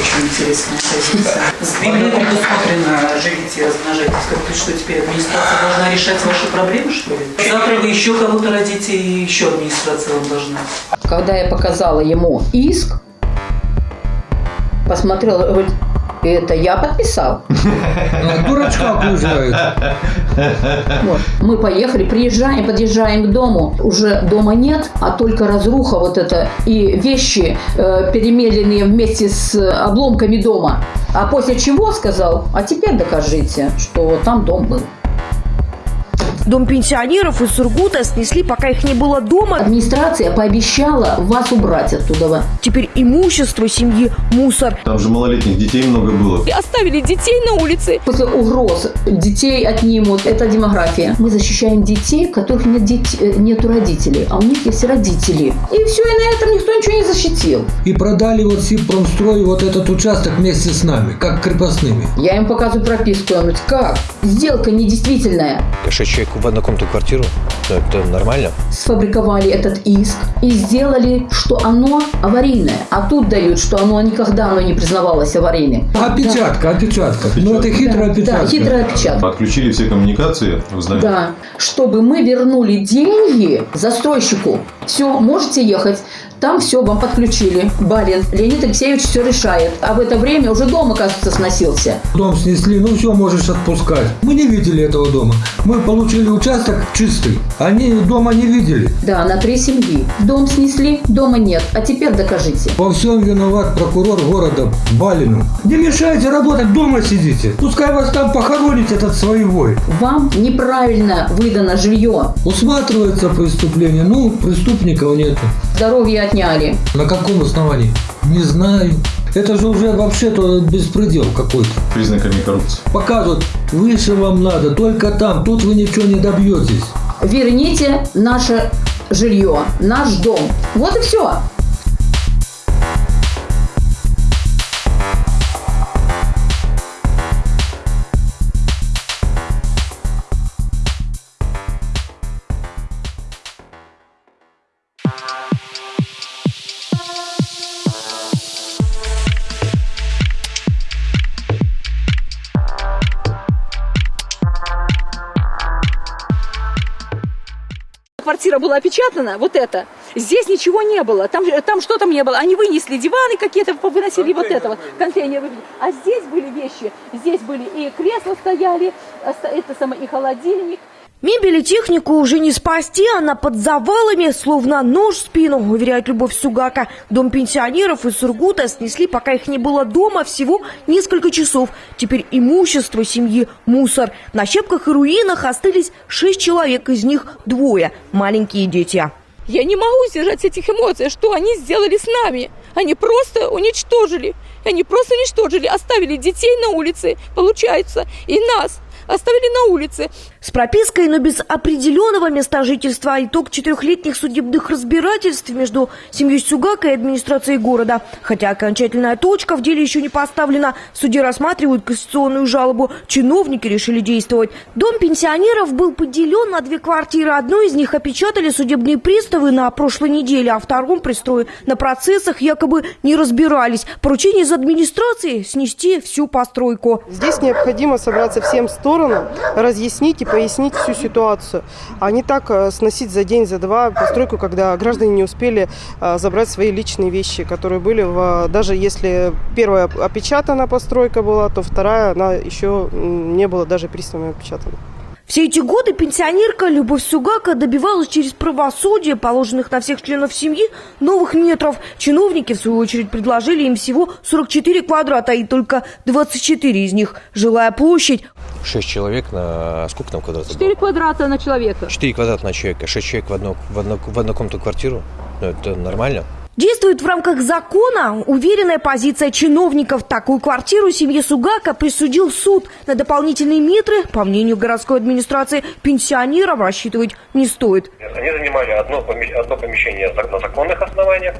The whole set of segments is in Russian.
очень интересная позиция. В Библии предусмотрено живите и размножайтесь. Как ты что, теперь администрация должна решать ваши проблемы, что ли? Завтра вы еще кого-то родите, и еще администрация вам должна. Когда я показала ему иск, посмотрел, говорит, это я подписал. А, Дурачка окружают. Вот. Мы поехали, приезжаем, подъезжаем к дому. Уже дома нет, а только разруха вот это и вещи, э, перемеленные вместе с обломками дома. А после чего сказал, а теперь докажите, что там дом был. Дом пенсионеров из Сургута снесли, пока их не было дома. Администрация пообещала вас убрать оттуда. Теперь имущество семьи – мусор. Там же малолетних детей много было. И оставили детей на улице. После угроз детей отнимут. Это демография. Мы защищаем детей, у которых нет дет- э, нету родителей, а у них есть родители. И все, и на этом никто ничего не защитил. И продали вот Сибпромстрой вот этот участок вместе с нами, как крепостными. Я им показываю прописку. Он говорит, как? Сделка недействительная. Шесть человек в однокомнатную квартиру, ну, это нормально. Сфабриковали этот иск и сделали, что оно аварийное. А тут дают, что оно никогда оно не признавалось аварийным. Опечатка, опечатка. Ну это хитрая Да, опечатка. да, хитрая опечатка. Отключили все коммуникации, знаете. Да, чтобы мы вернули деньги застройщику. Все, можете ехать. Там все вам подключили. Барин Леонид Алексеевич все решает. А в это время уже дом, оказывается, сносился. Дом снесли, ну все, можешь отпускать. Мы не видели этого дома. Мы получили участок чистый. Они дома не видели. Да, на три семьи. Дом снесли, дома нет. А теперь докажите. Во всем виноват прокурор города Балину. Не мешайте работать, дома сидите. Пускай вас там похоронит этот своевой. Вам неправильно выдано жилье. Усматривается преступление, ну, преступников нету. Здоровье отняли. На каком основании? Не знаю. Это же уже вообще-то беспредел какой-то. Признаками коррупции. Показывают, выше вам надо, только там, тут вы ничего не добьетесь. Верните наше жилье, наш дом. Вот и все. Квартира была опечатана, вот это. Здесь ничего не было. Там, там что там не было. Они вынесли диваны какие-то, выносили вот это вот, контейнеры. А здесь были вещи. Здесь были и кресла стояли, оста- это самое, и холодильник. Мебель и технику уже не спасти, она под завалами, словно нож в спину, уверяет Любовь Сугака. Дом пенсионеров из Сургута снесли, пока их не было дома, всего несколько часов. Теперь имущество семьи – мусор. На щепках и руинах остались шесть человек, из них двое – маленькие дети. Я не могу сдержать этих эмоций, что они сделали с нами. Они просто уничтожили. Они просто уничтожили, оставили детей на улице, получается, и нас оставили на улице. С пропиской, но без определенного места жительства. Итог четырехлетних судебных разбирательств между семьей Сюгака и администрацией города. Хотя окончательная точка в деле еще не поставлена. В рассматривают конституционную жалобу. Чиновники решили действовать. Дом пенсионеров был поделен на две квартиры. Одну из них опечатали судебные приставы на прошлой неделе, а втором пристрое на процессах якобы не разбирались. Поручение из администрации снести всю постройку. Здесь необходимо собраться всем сторонам, разъяснить и пояснить всю ситуацию, а не так э, сносить за день, за два постройку, когда граждане не успели э, забрать свои личные вещи, которые были в... Даже если первая опечатана постройка была, то вторая, она еще не была даже приставами опечатана. Все эти годы пенсионерка Любовь Сугака добивалась через правосудие, положенных на всех членов семьи, новых метров. Чиновники, в свою очередь, предложили им всего 44 квадрата, и только 24 из них – жилая площадь. Шесть человек на... Сколько там квадратов? 4 квадрата на человека. 4 квадрата на человека. Шесть человек в, одну, в, одну, в однокомнатную квартиру. Ну, это нормально. Действует в рамках закона уверенная позиция чиновников. Такую квартиру семье Сугака присудил суд. На дополнительные метры, по мнению городской администрации, пенсионерам рассчитывать не стоит. Они занимали одно, одно помещение на законных основаниях,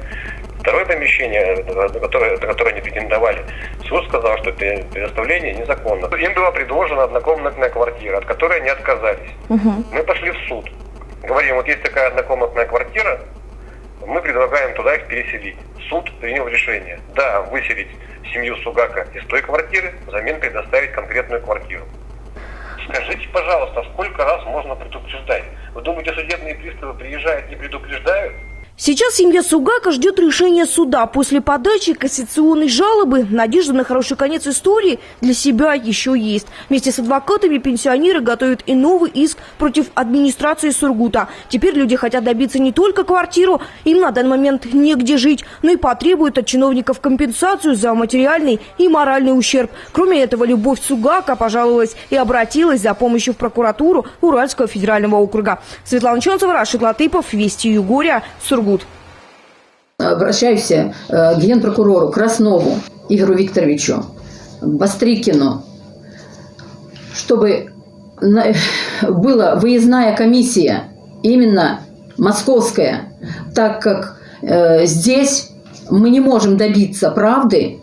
второе помещение, на которое, на которое они претендовали, суд сказал, что это предоставление незаконно. Им была предложена однокомнатная квартира, от которой они отказались. Мы пошли в суд. Говорим, вот есть такая однокомнатная квартира, Мы предлагаем туда их переселить. Суд принял решение. Да, выселить семью Сугака из той квартиры, взамен предоставить конкретную квартиру. Скажите, пожалуйста, сколько раз можно предупреждать? Вы думаете, судебные приставы приезжают, не предупреждают? Сейчас семья Сугака ждет решения суда. После подачи кассационной жалобы надежда на хороший конец истории для себя еще есть. Вместе с адвокатами пенсионеры готовят и новый иск против администрации Сургута. Теперь люди хотят добиться не только квартиру, им на данный момент негде жить, но и потребуют от чиновников компенсацию за материальный и моральный ущерб. Кроме этого, Любовь Сугака пожаловалась и обратилась за помощью в прокуратуру Уральского федерального округа. Светлана Чонцева, Рашид Латыпов, Вести Югория, Сургут. Обращаюсь э, к генпрокурору Краснову Игорю Викторовичу, Бастрикину, чтобы была выездная комиссия, именно московская, так как э, здесь мы не можем добиться правды,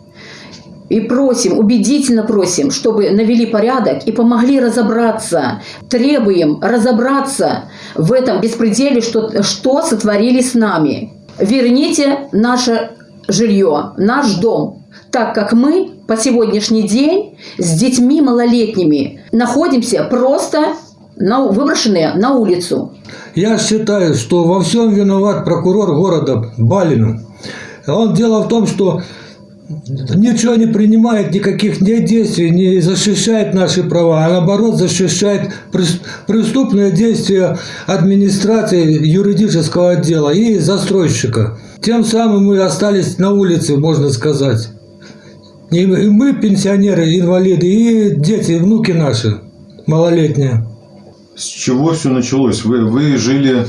и просим, убедительно просим, чтобы навели порядок и помогли разобраться. Требуем разобраться в этом беспределе, что, что сотворили с нами. Верните наше жилье, наш дом, так как мы по сегодняшний день с детьми малолетними находимся просто на, выброшенные на улицу. Я считаю, что во всем виноват прокурор города Балину. Он дело в том, что ничего не принимает, никаких не действий, не защищает наши права, а наоборот защищает прес- преступные действия администрации юридического отдела и застройщика. Тем самым мы остались на улице, можно сказать. И мы, пенсионеры, инвалиды, и дети, и внуки наши малолетние. С чего все началось? Вы, вы жили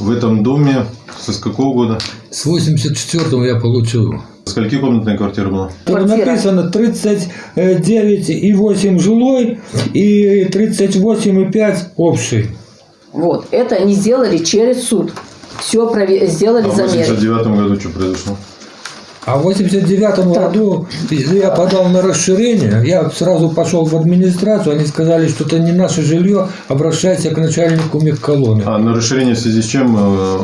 в этом доме с какого года? С 84-го я получил. Скольки комнатная квартира была? Квартира. написано 39,8 жилой и 38,5 общий. Вот, это они сделали через суд. Все сделали А в замеры. 89 году что произошло? А в 89 Так. году я подал на расширение, я сразу пошел в администрацию, они сказали, что это не наше жилье, обращайся к начальнику мехколонны. А на расширение в связи с чем? э,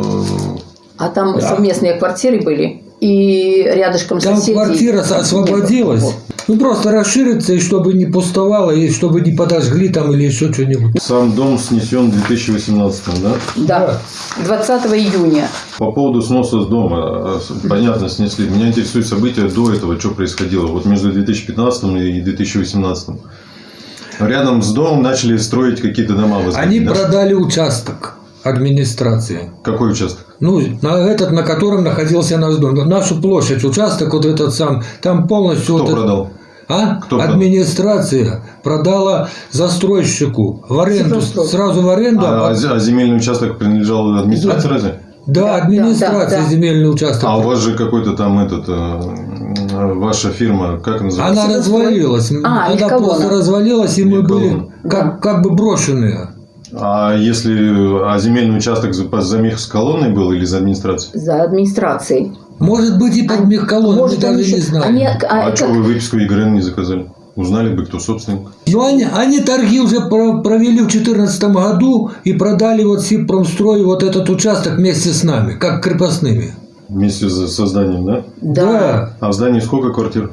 А там Да. совместные квартиры были. И рядышком Там соседей. квартира освободилась. Ну просто расшириться, и чтобы не пустовало, и чтобы не подожгли там или еще что-нибудь. Сам дом снесен в 2018, да? Да, 20 июня. По поводу сноса с дома, с- понятно, снесли. Меня интересуют события до этого, что происходило. Вот между 2015 и 2018. Рядом с домом начали строить какие-то дома. возводить, Они да? продали участок администрации. Какой участок? Ну, на этот, на котором находился наш дом. Нашу площадь, участок вот этот сам, там полностью... Кто вот продал? А? Кто продал? Администрация продала застройщику в аренду, сразу в аренду. А, а- а земельный участок принадлежал администрации разве? да, администрация да, да. земельный участок. А у вас же какой-то там этот, э, ваша фирма, как называется? Она развалилась. А, Она Мехколона. просто развалилась, и мы были как, как бы брошенные. А если а земельный участок за, за мехколонной был или за администрацией? За администрацией. Может быть, и под мехколоном, мы Может, даже они не еще- знаем. они- А, а, что как- вы выписку ЕГРН не заказали? Узнали бы, кто собственник. Ну, они, они торги уже про- провели в 2014 году и продали вот Сибпромстрою вот этот участок вместе с нами, как крепостными. Вместе с созданием, да? Да. А в здании сколько квартир?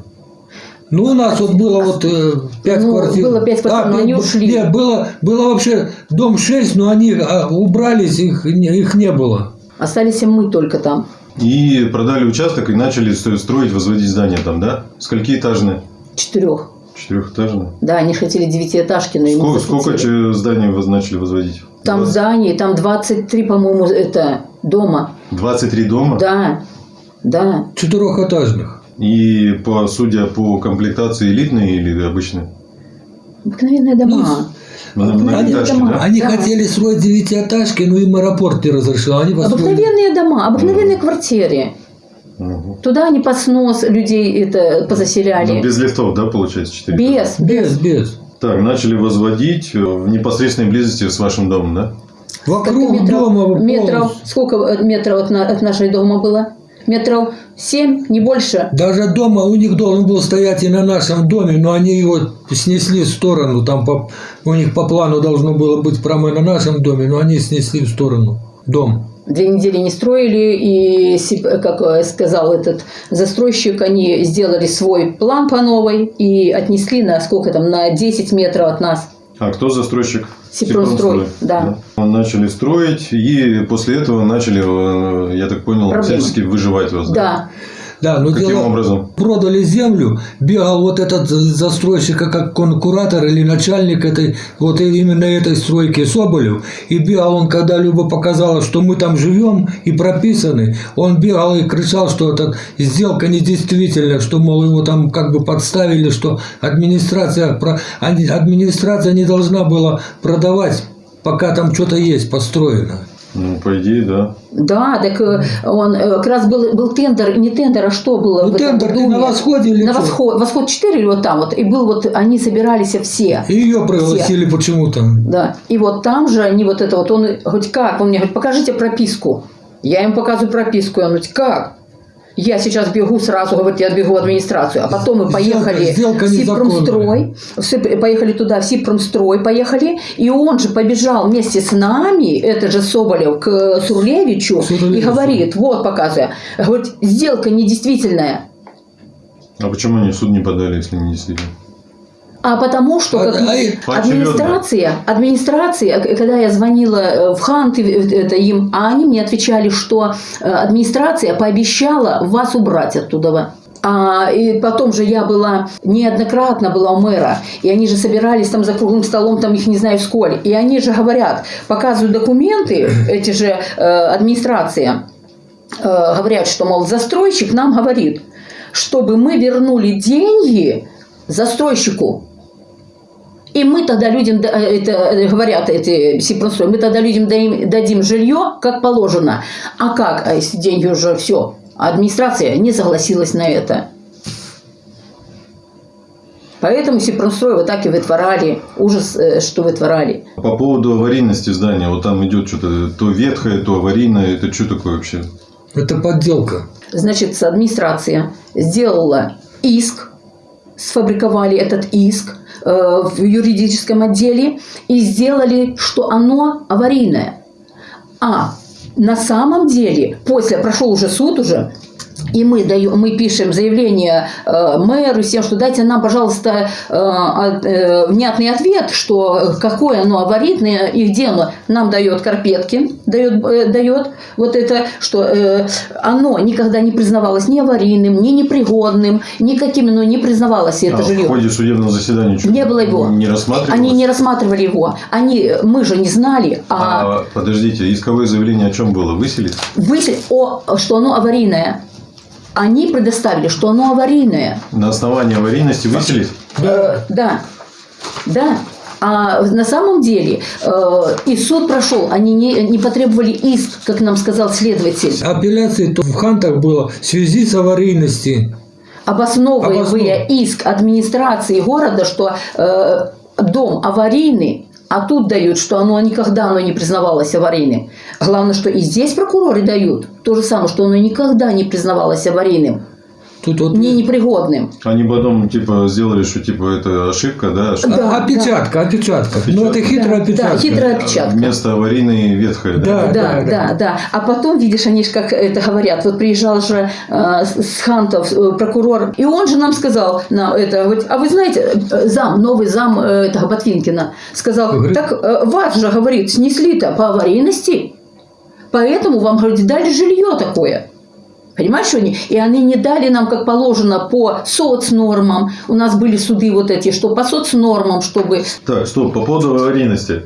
Ну, у нас вот было вот э, пять Ну, квартир. было пять квартир, но б- они ушли. Нет, было, было вообще дом 6, но они а, убрались, их, не- их не было. Остались и мы только там. И продали участок и начали строить, возводить здание там, да? Сколькиэтажное? Четырех. Четырехэтажное. Да, они хотели девятиэтажки, но ему Сколько, сколько че- зданий вы начали возводить? Там в здании, там 23, по-моему, это дома. 23 дома? Да, да. Четырехэтажных. И по, судя по комплектации элитные или обычные? Обыкновенные дома. Ну, Обыкновенные многоэтажки, дома. да? Они Да. хотели строить девятиэтажки, но им аэропорт не разрешил. Они построили. Обыкновенные дома, обыкновенные квартиры. Мгм. Туда они под снос людей это позаселяли. Ну, без лифтов, да, получается, 4 без, Без, без. Так, начали возводить э, в непосредственной близости с вашим домом, да? Вокруг метров, дома метров, сколько э, метров от, на- от нашей дома было? Метров семь, не больше. Даже дома у них должен был стоять и на нашем доме, но они его снесли в сторону. Там по- у них по плану должно было быть прямо на нашем доме, но они снесли в сторону дом. Две недели не строили, и, как э, сказал этот застройщик, они сделали свой план по новой и отнесли на сколько там, на 10 метров от нас. А кто застройщик? Сипронстрой, да. Начали строить, и после этого начали, э, я так понял, Проблемы. всячески выживать вас. Да. Да, но Каким дело- образом? Продали землю, бегал вот этот застройщик, как он куратор или начальник этой, вот именно этой стройки Соболев. И бегал он, когда Люба показала, что мы там живем и прописаны, он бегал и кричал, что эта сделка недействительна, что, мол, его там как бы подставили, что администрация, администрация не должна была продавать, пока там что-то есть построено. Ну, по идее, да. Да, так э, он э, как раз был, был тендер, не тендер, а что было? Ну, в этом тендер, ты доме? на восходе или На что? восход, восход 4 или вот там вот. И был вот, они собирались все. И ее пригласили почему-то. Да. И вот там же они вот это вот, он хоть как, он мне говорит, покажите прописку. Я им показываю прописку, и он говорит, как? Я сейчас бегу сразу, говорит, я бегу в администрацию. А потом мы Сделка- поехали сделка в Сипромстрой, в поехали туда, в Сипромстрой поехали, и он же побежал вместе с нами, это же Соболев, к Сурлевичу, и Сурлевичу. говорит, вот показывая, говорит, сделка недействительная. А почему они в суд не подали, если не действительно? А потому что как а администрация, администрация, к- когда я звонила э, в Хант, и это им, а они мне отвечали, что э, администрация пообещала вас убрать оттуда. А, и потом же я была неоднократно была у мэра, и они же собирались там за круглым столом, там их не знаю сколь, и они же говорят, показывают документы, эти же э, администрация, э, говорят, что, мол, застройщик нам говорит, чтобы мы вернули деньги застройщику. И мы тогда людям, да- это э, говорят эти Сипронстрой, мы тогда людям дадим, дадим жилье, как положено. А как? А если деньги уже все? Администрация не согласилась на это. Поэтому Сипронстрой вот так и вытворали. Ужас, э, что вытворали. По поводу аварийности здания, вот там идет что-то то ветхое, то аварийное, это что такое вообще? Это подделка. Значит, администрация сделала иск, сфабриковали этот иск э, в юридическом отделе и сделали, что оно аварийное. А на самом деле, после, прошел уже суд уже, и мы, даем, мы пишем заявление э, мэру всем, что дайте нам, пожалуйста, э, э, внятный ответ, что какое оно аварийное и где оно. Нам дает Карпеткин, дает, э, дает вот это, что э, оно никогда не признавалось ни аварийным, ни непригодным, никаким оно не признавалось, это А в жилье. ходе судебного заседания Не было его. Не рассматривалось? Они не рассматривали его. Они, мы же не знали, а, А, подождите, исковое заявление о чем было? Выселить? вышли, о, что оно аварийное. Они предоставили, что оно аварийное. На основании аварийности выселить? Э, да, да. А на самом деле э, и суд прошел, они не, не потребовали иск, как нам сказал следователь, Апелляции то в Хантах было в связи с аварийностью. обосновывая Обоснов- иск администрации города, что э, дом аварийный, а тут дают, что оно никогда оно не признавалось аварийным. Главное, что и здесь прокуроры дают то же самое, что оно никогда не признавалось аварийным, Тут вот не непригодным. Они потом типа сделали, что типа это ошибка, да? что Да. опечатка, опечатка. Ну, это Опечатка. хитрая Да, опечатка. да, хитрая опечатка. Вместо аварийной ветхое, да? Да. Да, да, да. А потом, видишь, они же как это говорят, вот приезжал же э, с Хантов э, прокурор, и он же нам сказал, на это, говорит, а вы знаете, э, зам, новый зам э, этого Ботвинкина, сказал, Говорит? так э, вас же, говорит, снесли-то по аварийности, поэтому вам, говорит, дали жилье такое. Понимаешь, что они? И они не дали нам, как положено, по соцнормам. У нас были суды вот эти, что по соцнормам, чтобы... Так, стоп, по поводу аварийности.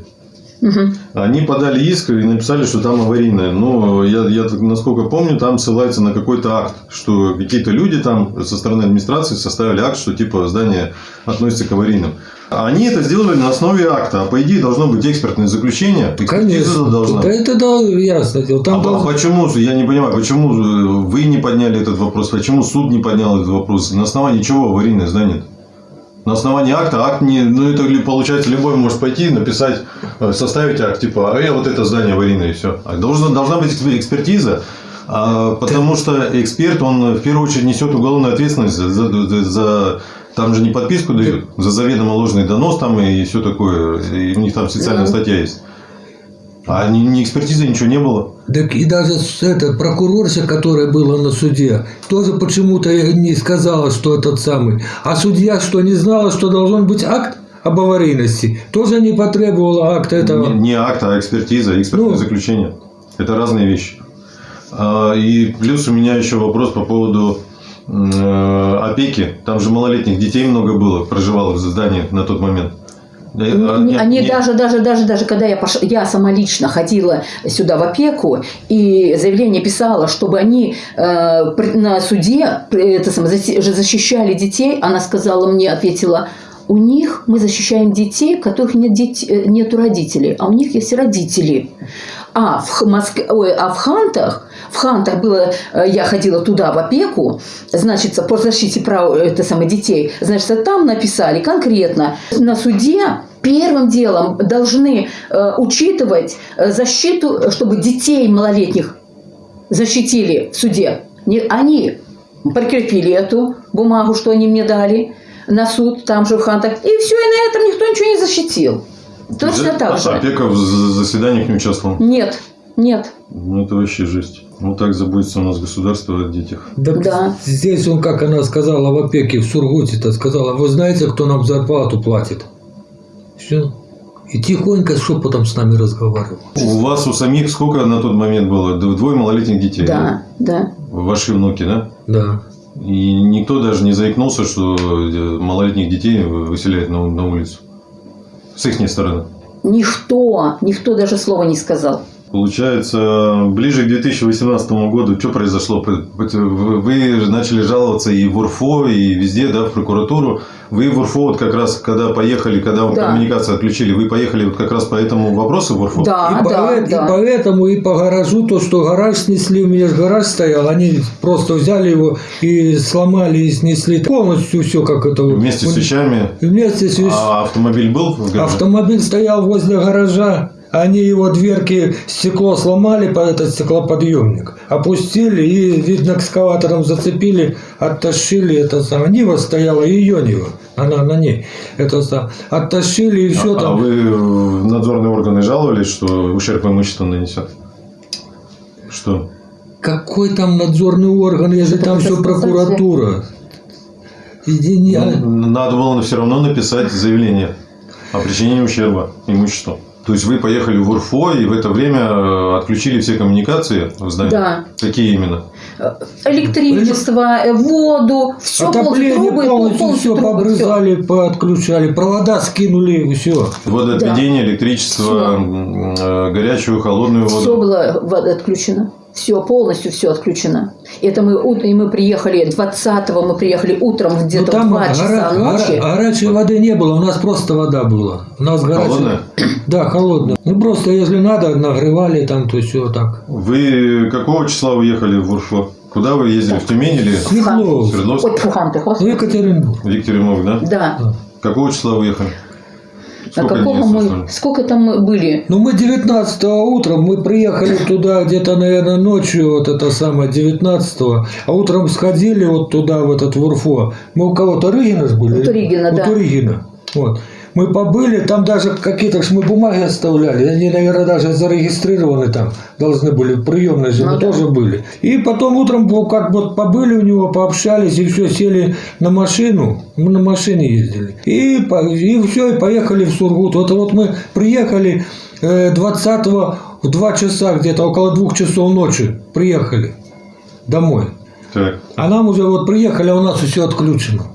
Мгм. Они подали иск и написали, что там аварийное. Но я, я так, насколько помню, там ссылается на какой-то акт, что какие-то люди там со стороны администрации составили акт, что типа здание относится к аварийным. Они это сделали на основе акта, а по идее должно быть экспертное заключение. Конечно. должна. Да это да, ясно. Там а должен- почему, я не понимаю, почему вы не подняли этот вопрос, почему суд не поднял этот вопрос, на основании чего аварийное здание? На основании акта, акт не, ну это получается любой может пойти, написать, э, составить акт, типа, а я вот это здание аварийное и все. А должна, должна быть эксп- экспертиза, а, потому что эксперт, он в первую очередь несет уголовную ответственность за, за- за- там же не подписку дают, за заведомо ложный донос там и все такое, и у них там специальная статья есть. А ни, ни экспертизы, ничего не было. Так и даже эта прокурорша, которая была на суде, тоже почему-то не сказала, что этот самый. А судья что, не знала, что должен быть акт об аварийности? Тоже не потребовала акта этого. Не, не акт, а экспертиза, экспертное Ну. заключение. Это разные вещи. А, И плюс у меня еще вопрос по поводу опеки. Там же малолетних детей много было, проживало в здании на тот момент. Э, а, не- Они не- даже, даже, даже, даже когда я, пош... я сама лично ходила сюда в опеку и заявление писала, чтобы они э, на суде э, это самое, защищали детей, она сказала мне, ответила, у них мы защищаем детей, которых нет дет- э, нету родителей, а у них есть родители. А в, Х- Моск- ой, а в Хантах, в Хантах было, э, я ходила туда в опеку, значит, по защите прав это самое, детей, значит, там написали конкретно, на суде первым делом должны э, учитывать э, защиту, чтобы детей малолетних защитили в суде. Не, они прикрепили эту бумагу, что они мне дали на суд, там же в Хантах, и все, и на этом никто ничего не защитил. Точно так же. Опека в заседаниях не участвовала. Нет, нет. Ну, это вообще жесть. Вот так заботится у нас государство о детях. Так Да. здесь он, как она сказала в опеке, в Сургуте-то сказала, вы знаете, кто нам зарплату платит? Все. И тихонько шепотом с нами разговаривал. У вас у самих сколько на тот момент было? Двое малолетних детей? Да, да. Ваши внуки, да? Да. И никто даже не заикнулся, что э, малолетних детей выселяют на, на улицу. С их стороны. Никто, никто даже слова не сказал. Получается, ближе к 2018 году что произошло? Вы начали жаловаться и в УРФО, и везде, да, в прокуратуру. Вы в УРФО, вот как раз, когда поехали, когда вам Да. коммуникацию отключили, вы поехали вот как раз по этому вопросу в УРФО? Да, и, да, и да. поэтому и по гаражу, то, что гараж снесли, у меня же гараж стоял, они просто взяли его и сломали и снесли полностью все, как это. Вместе с вещами. Вместе с вещ- А автомобиль был в гараже? Автомобиль стоял возле гаража. Они его дверки, стекло сломали под этот стеклоподъемник, опустили и, видно, экскаватором зацепили, оттащили это самое. Нива стояла, и ее Нива, она на ней. Это сам. Оттащили и все а, а там. вы в надзорные органы жаловались, что ущерб имуществу нанесет? Что? Какой там надзорный орган, если Это там все прокуратура? Иди не... Ну, надо было все равно написать заявление о причинении ущерба имуществу. То есть вы поехали в УРФО и в это время э, отключили все коммуникации в здании? Да. Какие именно? Электричество, э, воду, все Отопление трубы, полностью все трубы, побрызали, поотключали, провода скинули, все. Водоотведение, электричество, м, э, горячую, холодную воду. Все было отключено. Все, полностью все отключено. Это мы, и мы приехали, 20-го мы приехали утром где-то Ну, там в 2 часа гора- гора- ночи. горячей воды не было, у нас просто вода была. У нас горячая- Холодная? Да, холодная. Ну просто если надо, нагревали там, то все так. Вы какого числа уехали в УРФО? Куда вы ездили? В Тюмень или Свердловск. Свердловск? Ой, фу, ты, господи. Екатеринбург. В Екатеринбург, да? Да. Какого числа вы уехали? А Сколько какого мы, сколько там мы были? Ну, мы 19 утром, мы приехали туда где-то, наверное, ночью, вот это самое, 19 а утром сходили вот туда, в этот в Урфо. Мы у кого-то Рыгина были? У Туригина, У да. Туригина. Вот. Мы побыли, там даже какие-то ж мы бумаги оставляли, они, наверное, даже зарегистрированы там, должны были, в приемной же Ну мы да. тоже были. И потом утром как вот побыли у него, пообщались, и все, сели на машину, мы на машине ездили. И, и все, и поехали в Сургут. Вот, вот мы приехали э, 20 в 2 часа, где-то около двух часов ночи приехали домой. Так. А нам уже вот приехали, а у нас все отключено.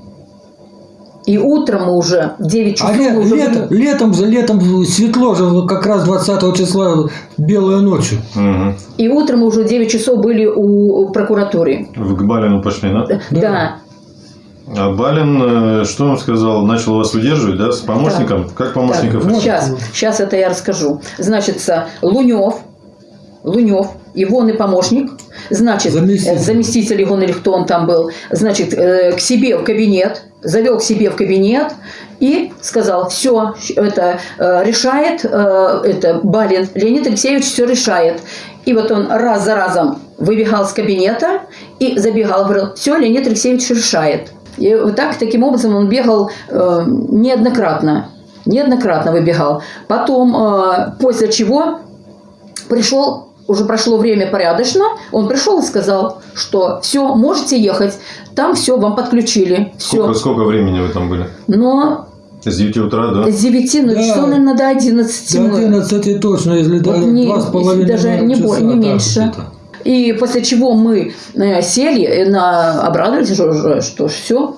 И утром мы уже, в 9 часов А ле- мы уже... лето- летом, за летом светло же, как раз 20 числа белая ночью. Мгм. И утром мы уже в 9 часов были у прокуратуры. Вы к Балину пошли, да? Да. А Балин, э, что он сказал? Начал вас удерживать, да? С помощником? Как помощников? Так, сейчас, сейчас это я расскажу. Значит, Лунев, Лунев, его помощник, значит, Заместитель. э, заместитель его или кто он там был, значит, э, к себе в кабинет, завел к себе в кабинет и сказал, все, это э, решает, э, это Балин, Леонид Алексеевич все решает. И вот он раз за разом выбегал с кабинета и забегал, говорил, все, Леонид Алексеевич решает. И вот так, таким образом он бегал э, неоднократно. Неоднократно выбегал. Потом, после чего Пришел, уже прошло время порядочно, он пришел и сказал, что все, можете ехать, там все, вам подключили, все. Сколько, сколько времени вы там были? Но С 9 утра, да? с 9, ну Да. часов, наверное, до 11 До мы- 11 точно, если Вот даже не- два с половиной даже не часа, не меньше. И после чего мы э, сели, э, на, обрадовались, что, что, что все,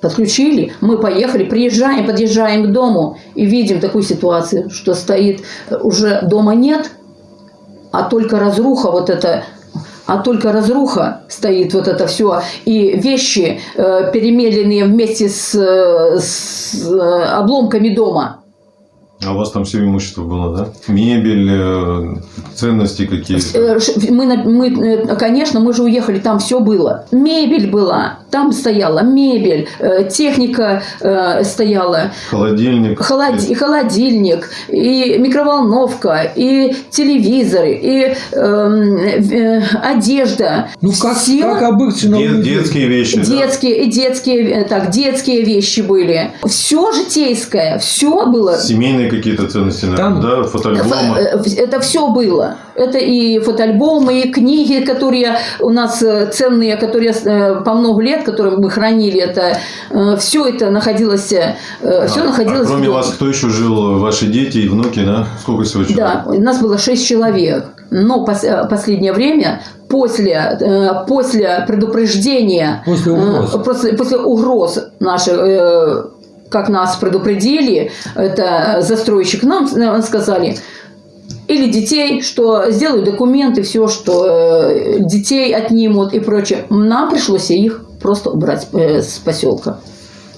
подключили. Мы поехали, приезжаем, подъезжаем к дому и видим такую ситуацию, что стоит, э, уже дома нет, а только разруха вот это а только разруха стоит вот это все, и вещи, э, перемеленные вместе с, э, с э, обломками дома. А у вас там все имущество было, да? Мебель, э, ценности какие-то. Э, Мы, мы, э, конечно, мы же уехали, там все было. Мебель была, там стояла мебель, техника стояла, Холодильник. холоди- и холодильник, и микроволновка, и телевизоры, и эм, э, одежда. Ну, как, Всё- как обычно. у Де- людей. детские вещи. да? Детские, и детские, так, детские вещи были. Все житейское, все было. Семейные какие-то ценности, наверное, Там- да? Фотоальбомы. Э, Это все было. Это и фотоальбомы, и книги, которые у нас э, ценные, которые э, по много лет, которые мы хранили. Это все это находилось, все А- находилось. а кроме вас, кто еще жил? Ваши дети и внуки, да? Сколько всего человек? Да, у нас было шесть человек. Но пос- последнее время, после, э, после предупреждения, После угроз. э, после, после угроз наших, э, как нас предупредили, это застройщик, нам сказали, или детей, что сделают документы, все, что э, детей отнимут и прочее. Нам пришлось их просто убрать э, с поселка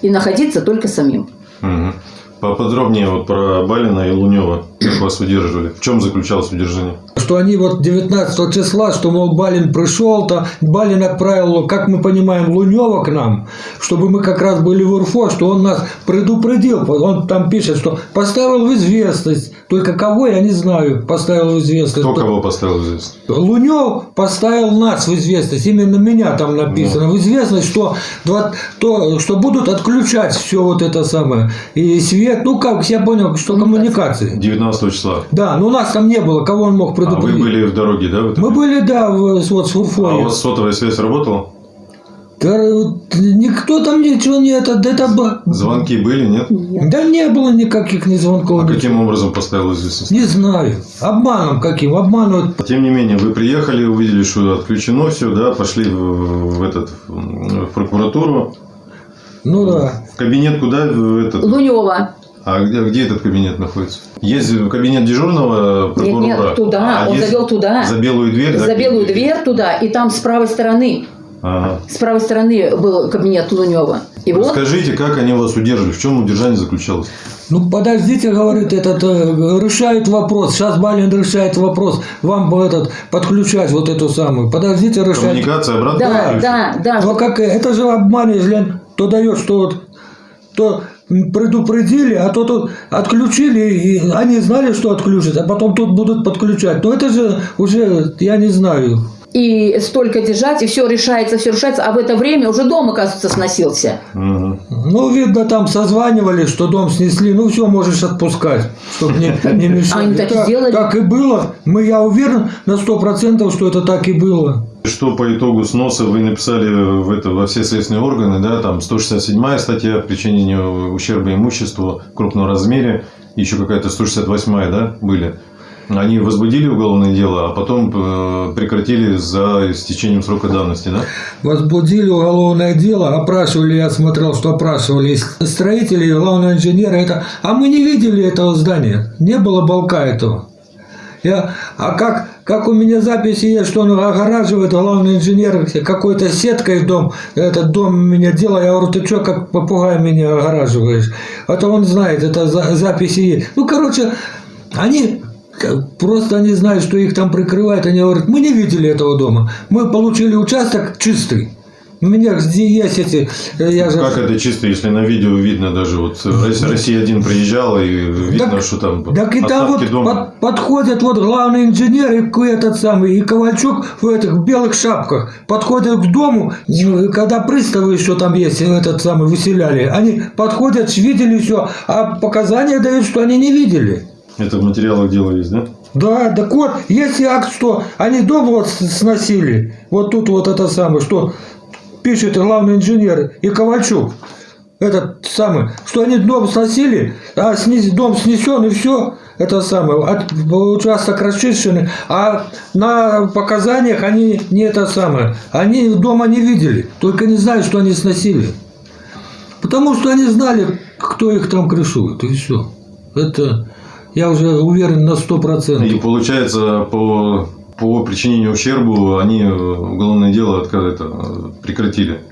и находиться только самим. Мгм. Поподробнее вот про Балина и Лунева. Как вас удерживали? В чем заключалось удержание? Что они вот 19 числа, что, мол, Балин пришел, то Балин отправил, как мы понимаем, Лунева к нам, чтобы мы как раз были в УРФО, что он нас предупредил. Он там пишет, что поставил в известность. Только кого, я не знаю, поставил в известность. Кто кого поставил в известность? Лунев поставил нас в известность, именно меня там написано, в известность, что, два- то, что будут отключать все вот это самое, и свет, ну как, я понял, что коммуникации. 19 числа. Да, но у нас там не было, кого он мог А вы предупредить. были в дороге, да? в Мы были, да, в, вот с А у Урфой. вас сотовая связь работала? Да, вот никто там ничего не это, да это. Звонки были, нет? Да не было никаких ни звонков. А ничего. каким образом поставил известность? Не знаю. Обманом каким? Обманывают. Тем не менее, вы приехали, увидели, что отключено все, да, пошли в, в этот, в прокуратуру. Ну да. В кабинет куда? В этот? Лунева. А где, где этот кабинет находится? Есть кабинет дежурного Нет, прокурора? нет, туда, А он есть завел туда. За белую дверь? да, За белую кабинет? дверь туда, и там с правой стороны, Ага. с правой стороны был кабинет Лунева. И вот Расскажите, как они вас удерживали? В чем удержание заключалось? Ну, подождите, говорит, этот э, решает вопрос. Сейчас Балин решает вопрос. Вам этот подключать вот эту самую. Подождите, решать. Коммуникация обратно? Да, да, да. Ну, а как, это же обман, если то дает, что вот то предупредили, а то тут отключили, и они знали, что отключат, а потом тут будут подключать. Но это же уже, я не знаю. И столько держать, и все решается, все решается, а в это время уже дом, оказывается, сносился. Мгм. Ну, видно, там созванивали, что дом снесли. Ну, все, можешь отпускать, чтобы не, не мешали. Они так и Так- сделали. Так и было. Мы, я уверен на сто процентов, что это так и было. Что по итогу сноса вы написали в это, во все следственные органы, да, там 167 статья причинения ущерба имуществу в крупном размере, еще какая-то 168 да, были. Они возбудили уголовное дело, а потом э, прекратили за истечением срока давности, да? Возбудили уголовное дело, опрашивали, я смотрел, что опрашивали строители, и главного инженера. Это, а мы не видели этого здания, не было балка этого. Я, а как, как у меня записи есть, что он огораживает, главный инженер какой-то сеткой дом, этот дом меня делал, я говорю, ты что, как попугай меня огораживаешь? Это он знает, это за- записи есть. Ну, короче, они просто они знают, что их там прикрывают, они говорят, мы не видели этого дома, мы получили участок чистый. У меня где есть эти, э, я же... Как это чисто, если на видео видно даже, вот Россия- Россия-1 приезжала и видно, Так- что там Так и там вот дома. под- подходят вот главный инженер и этот самый, и Ковальчук в этих белых шапках подходят к дому, и когда приставы еще там есть, этот самый, выселяли, они подходят, видели все, а показания дают, что они не видели. Это в материалах дела есть, да? Да, так вот, если акт, что они дом вот сносили, вот тут вот это самое, что пишет главный инженер и Ковальчук, этот самый, что они дом сносили, а снес- дом снесен и все, это самое, от- участок расчищенный, а на показаниях они не это самое, они дома не видели, только не знают, что они сносили. Потому что они знали, кто их там крышует, и все. Это я уже уверен на сто И процентов. получается, по, по причинению ущербу они э, уголовное дело это, э, прекратили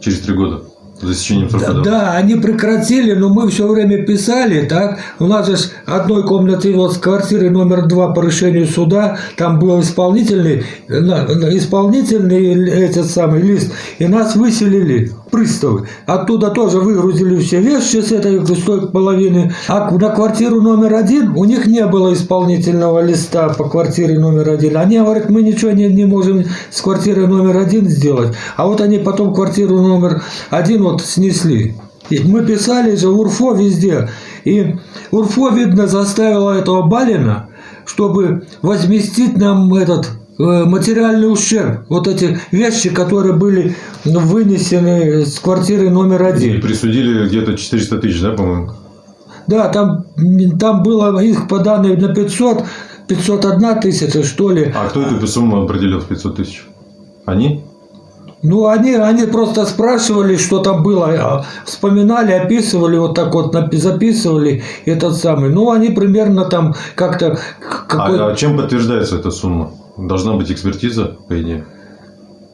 через три года за истечением срока Да, давности. да, они прекратили, но мы все время писали, так? У нас же одной комнаты вот с квартиры номер два по решению суда, там был исполнительный, исполнительный этот самый лист, и нас выселили приставы. Оттуда тоже выгрузили все вещи с этой густой половины. А на квартиру номер один у них не было исполнительного листа по квартире номер один. Они говорят, мы ничего не, не можем с квартиры номер один сделать. А вот они потом квартиру номер один вот снесли. И мы писали же УРФО везде. И УРФО, видно, заставило этого Балина, чтобы возместить нам этот э, материальный ущерб. Вот эти вещи, которые были вынесены с квартиры номер И один. присудили где-то 400 тысяч, да, по-моему? Да, там, там было их по данным на 500, 501 тысяча, что ли. А кто эту сумму определил в 500 тысяч? Они? Ну, они, они просто спрашивали, что там было, а, вспоминали, описывали, вот так вот записывали этот самый. Ну, они примерно там как-то... какой- А, а чем подтверждается эта сумма? Должна быть экспертиза, по идее.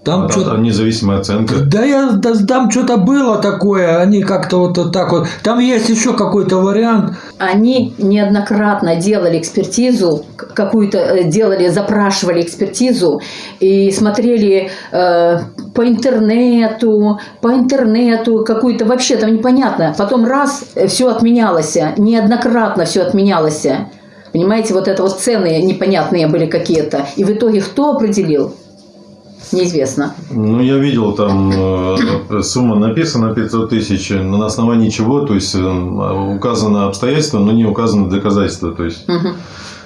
Там А- что-то... а независимая оценка. Да я да, там что-то было такое, они как-то вот так вот. Там есть еще какой-то вариант. Они неоднократно делали экспертизу, какую-то э, делали, запрашивали экспертизу и смотрели э, по интернету, по интернету какую-то вообще там непонятно. Потом раз все отменялось, неоднократно все отменялось. Понимаете, вот это вот цены непонятные были какие-то. И в итоге кто определил? Неизвестно. Ну, я видел, там э, сумма написана 500 тысяч, но на основании чего, то есть э, указано обстоятельство, но не указано доказательство. То есть Мгм. на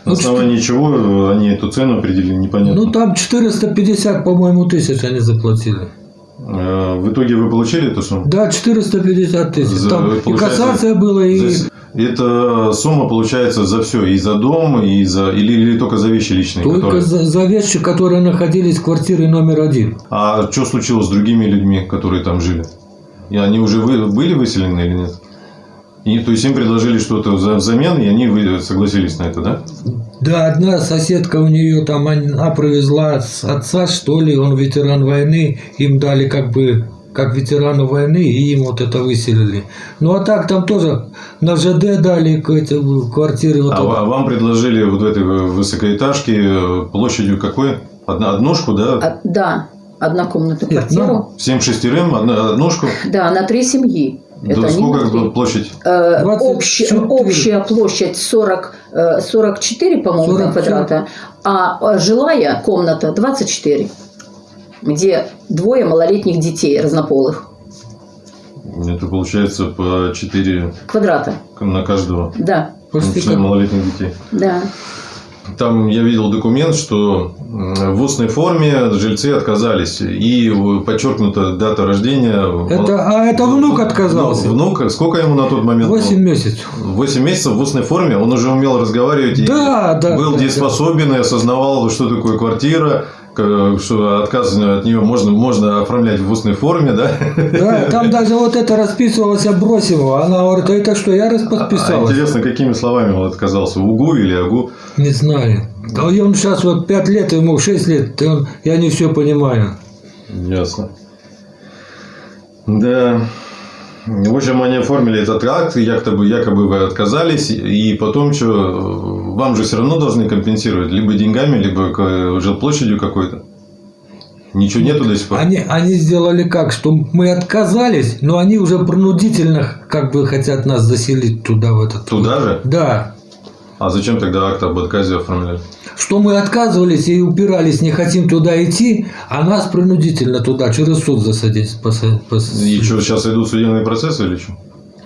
Ну, основании чего они эту цену определили, непонятно. Ну, там 450, по-моему, тысяч они заплатили. Э, В итоге вы получили эту сумму? Да, 450 тысяч. За- Там и кассация была, и... За- Это сумма получается за все, и за дом, и за или, или только за вещи личные, Только которые. за, за вещи, которые находились в квартире номер один. А что случилось с другими людьми, которые там жили? И они уже вы, были выселены или нет? И, то есть им предложили что-то за- взамен, и они согласились на это, да? Да, одна соседка у нее там, она привезла с отца, что ли, он ветеран войны, им дали как бы как ветерану войны, и им вот это выселили. Ну а так там тоже на ЖД дали квартиры. Вот А, это. ва- вам предложили вот в этой высокоэтажке э, площадью какой? Одна, однушку, да? А, да, однокомнатную Нет, квартиру. ну, Всем шестерым, одна, однушку? Да, на три семьи. Да Это они сколько могли. площадь? Э, 24. общая, общая площадь 40, э, 44, по-моему, 40, квадрата, а э, жилая комната 24, где двое малолетних детей разнополых. Это получается по 4 Квадрата, на каждого. да, как- малолетних детей. да. Там я видел документ, что в устной форме жильцы отказались. И подчеркнута дата рождения. Это, а это внук отказался. Ну, внук, сколько ему на тот момент? 8 месяцев. 8 месяцев в устной форме. Он уже умел разговаривать. и Да, да, Был да, дееспособен и осознавал, что такое квартира. К- Что отказ от нее можно, можно оформлять в устной форме, да? Да, там даже вот это расписывалось Абросимова. Она говорит, а это что, я раз А интересно, какими словами он отказался? Угу или агу? Не знаю. А и он сейчас вот 5 лет, ему 6 лет, он, я не все понимаю. Ясно. Да. В общем, они оформили этот акт, якобы, якобы вы отказались, и потом что, вам же все равно должны компенсировать, либо деньгами, либо жилплощадью какой-то. Ничего нету до сих пор. Они, они сделали как, что мы отказались, но они уже принудительно как бы хотят нас заселить туда, в этот. Туда же? Да. А зачем тогда акт об отказе оформляли? Что мы отказывались и упирались, не хотим туда идти, а нас принудительно туда через суд засадить. поса- пос- И что, сейчас идут судебные процессы или что?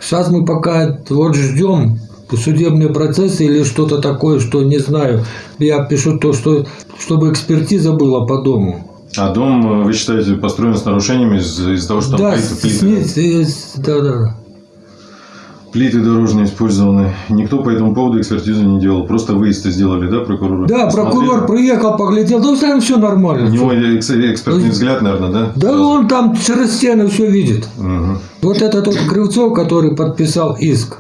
Сейчас мы пока вот ждем, судебные процессы или что-то такое, что не знаю. Я пишу то, что чтобы экспертиза была по дому. А дом, э, вы считаете, построен с нарушениями из- из-за того, что там да, с- плиты- с- да, да. Плиты дорожные использованы. Никто по этому поводу экспертизу не делал. Просто выезд сделали, да, прокурора? Да, Посмотрели? прокурор приехал, поглядел, да там все У нормально. него экс- экспертный взгляд, наверное, да? Да он там через стену все видит. Мгм. Вот этот вот Кривцов, который подписал иск,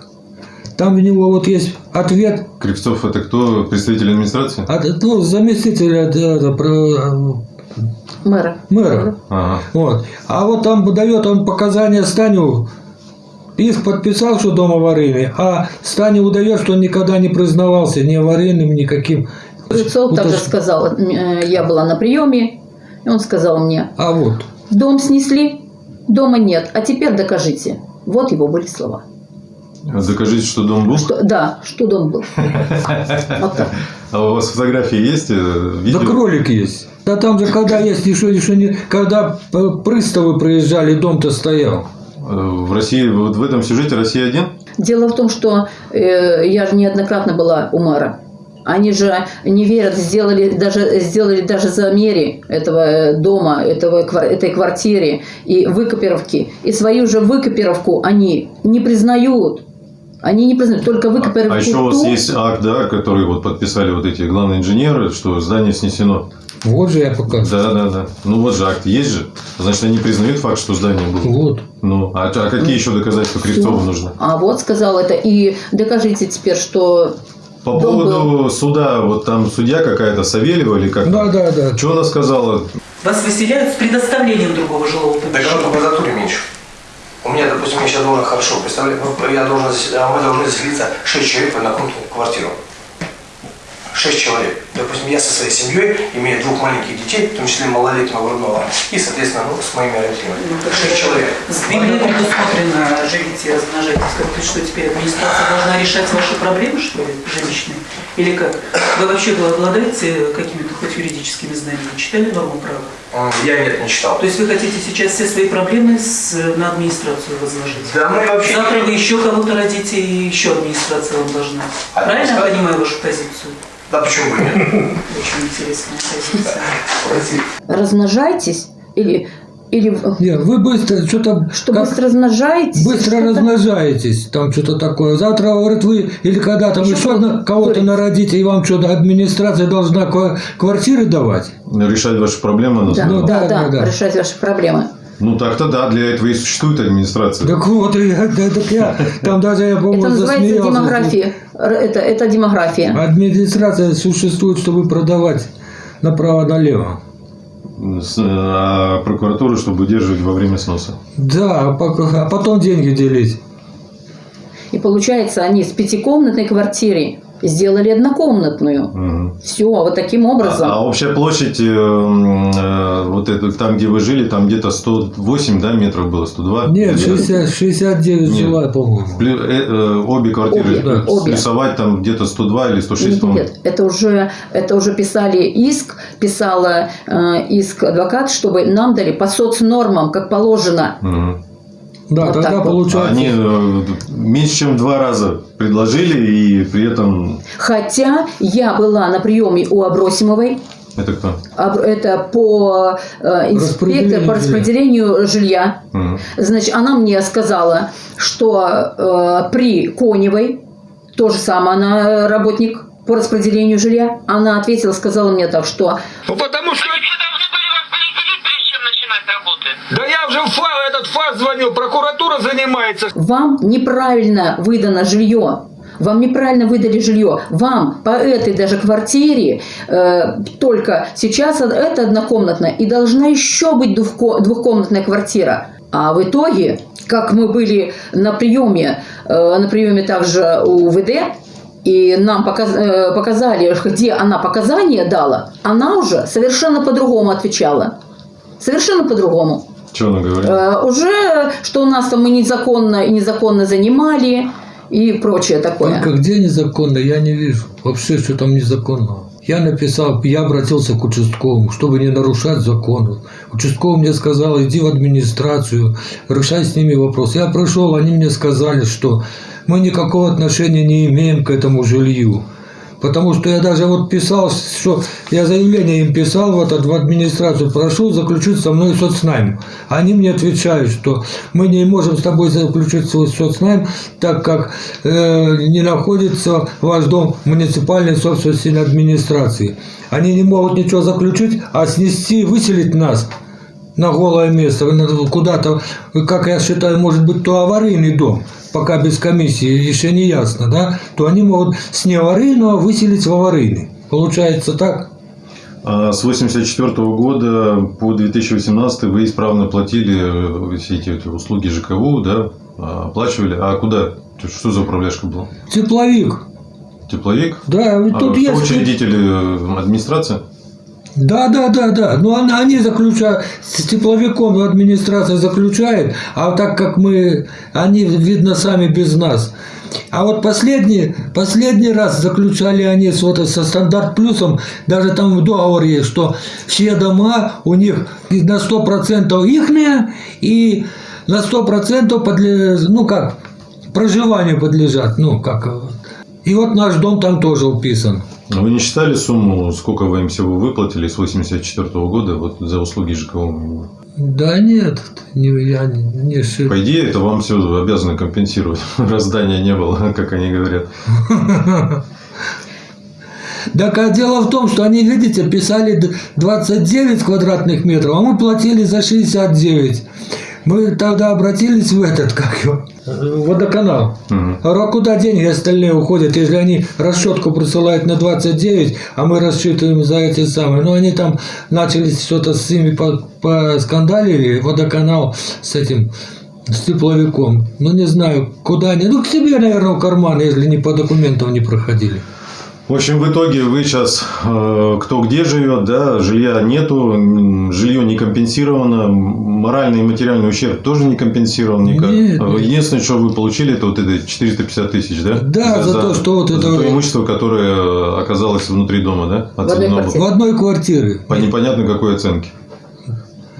там у него вот есть ответ Кривцов это кто? Представитель администрации? от ну, заместителя да, да, про- Мэра. мэра. Ага. Вот. А вот там дает он показания Станю. Иск подписал, что дом аварийный, а Стане удает, что он никогда не признавался ни аварийным, никаким. Кривцов Ну, также сказал, э, я была на приеме, и он сказал мне, А вот. дом снесли, дома нет, а теперь докажите. Вот его были слова. Докажите, что дом был. Что, да, что дом был. Вот так. А у вас фотографии есть? э, Да кролик есть. Да там же, когда есть еще, еще не... Когда приставы приезжали, дом-то стоял. В России, вот в этом сюжете Россия один? Дело в том, что э, я же неоднократно была у мэра. Они же не верят, сделали даже, сделали даже замеры этого э, дома, этого, этой квартиры и выкопировки. И свою же выкопировку они не признают. Они не признают, только выкопировку А еще у вас есть акт, да, который вот подписали вот эти главные инженеры, что здание снесено. Вот же я показываю. Да, да, да. Ну вот же акт есть же. Значит, они признают факт, что здание было. Вот. Ну, а, а какие еще доказательства Кривцову нужны? А вот сказал это. И докажите теперь, что По Дом поводу суда, вот там судья какая-то, Савельева или как? Да, да, да. Что она сказала? Вас выселяют с предоставлением другого жилого Так помещения. оно по квадратуре меньше. У меня, допустим, я сейчас должен хорошо, представляю, ну, я должен, мы должны заселиться 6 человек в однокомнатную квартиру. 6 человек. Допустим, я со своей семьей, имея двух маленьких детей, в том числе малолетнего грудного, и, соответственно, ну, с моими родителями. Ну, 6 человек. В Библии предусмотрено живите и размножайтесь. Как что теперь администрация должна решать ваши проблемы, что ли, жилищные? Или как? Вы вообще вы обладаете какими-то хоть юридическими знаниями? Читали норму права? М, Я нет, не читал. То есть вы хотите сейчас все свои проблемы с, на администрацию возложить? Да мы вообще... Завтра вы еще кого-то родите, и еще администрация вам должна. А Правильно я понимаю вашу позицию? Да почему бы нет? Очень интересная позиция. размножайтесь или, или Нет, вы быстро что-то... что как- быстро размножаетесь. Быстро что-то- размножаетесь, там что-то такое. Завтра, говорит, вы или когда там Еще кого-то народите, и вам что-то администрация должна ква- квартиры давать? Решать ваши проблемы? Ну, да, да, да, да, да. решать ваши проблемы. Ну так-то да, для этого и существует администрация. Так вот, я, да, так я, там даже я, по-моему, Это называется демография. Это, это демография. Администрация существует, чтобы продавать направо-налево. С- А прокуратуру, чтобы удерживать во время сноса. Да, а а потом деньги делить. И получается, они с пятикомнатной квартиры сделали однокомнатную. Мгм. Все, вот таким А, образом. а общая площадь, э, э, вот это, там, где вы жили, там где-то 108 да, метров было, 102? Нет, Где-то. 60, 69 Нет. жила, по-моему. Э, э, обе квартиры Обе, обе. рисовать там где-то 102 или 106, Нет, нет, это уже, это уже писали иск, писала э, иск адвокат, чтобы нам дали по соцнормам, как положено. Мгм. Да, Вот тогда получается. Они э, меньше, чем два раза предложили, и при этом... Хотя я была на приеме у Абросимовой, Это кто? Это по э, инспектор по распределению жилья. Мгм. Значит, она мне сказала, что э, при Коневой, то же самое, она работник по распределению жилья, она ответила, сказала мне так, что Ну потому что... Да я уже в фа- этот факт звонил, прокуратура занимается. вам неправильно выдано жилье. Вам неправильно выдали жилье. Вам по этой даже квартире э, только сейчас это однокомнатная и должна еще быть двухко- двухкомнатная квартира. А в итоге, как мы были на приеме, э, на приеме также у ВД, и нам показ- э, показали, где она показания дала, она уже совершенно по-другому отвечала. Совершенно по-другому. Что она говорит? Э, уже, что у нас там мы незаконно и незаконно занимали и прочее такое. Только где незаконно, я не вижу. Вообще, что там незаконного. Я написал, я обратился к участковому, чтобы не нарушать закон. Участковый мне сказал, иди в администрацию, решай с ними вопрос. Я пришел, они мне сказали, что мы никакого отношения не имеем к этому жилью. Потому что я даже вот писал, что я заявление им писал в, этот, в администрацию, прошу заключить со мной соцнайм. Они мне отвечают, что мы не можем с тобой заключить свой соцнайм, так как э, не находится ваш дом в муниципальной собственности администрации. Они не могут ничего заключить, а снести, выселить нас на голое место, куда-то, как я считаю, может быть, то аварийный дом, пока без комиссии еще не ясно, да, то они могут с неаварийного выселить в аварийный. Получается так? А с 84 года по 2018 вы исправно платили все эти, эти услуги ЖКУ, да, оплачивали. А куда? Что за управляшка была? Тепловик. Тепловик? Да, а тут кто есть... учредители администрации? Да, да, да, да. Но они заключают, с тепловиком администрация заключает, а так как мы, они, видно, сами без нас. А вот последний, последний раз заключали они с, вот, со стандарт плюсом, даже там в договоре есть, что все дома у них на 100% ихние и на 100% подлежат, ну как, проживанию подлежат, ну как. И вот наш дом там тоже уписан. Вы не считали сумму, сколько вы им всего выплатили с 84 года вот за услуги ЖКУ? Да нет, не, я не шиб. По идее, это вам все обязаны компенсировать, раз здания не было, как они говорят. Так а дело в том, что они, видите, писали 29 квадратных метров, а мы платили за 69. Мы тогда обратились в этот, как его, водоканал. Угу. А куда деньги остальные уходят, если они расчетку присылают на 29, а мы рассчитываем за эти самые. Ну, они там начали что-то с ними поскандалили, водоканал с этим, с тепловиком. Ну, не знаю, куда они. Ну, к себе, наверное, в карман, если не по документам не проходили. В общем, в итоге вы сейчас э, кто где живет, да, жилья нету, жилье не компенсировано, моральный и материальный ущерб тоже не компенсирован никак. Нет, нет. Единственное, что вы получили, это вот это 450 тысяч, да? Да, за, за то, что вот за это... то имущество, которое оказалось внутри дома, да? В одной, квартире. в одной квартире. По непонятно какой оценке.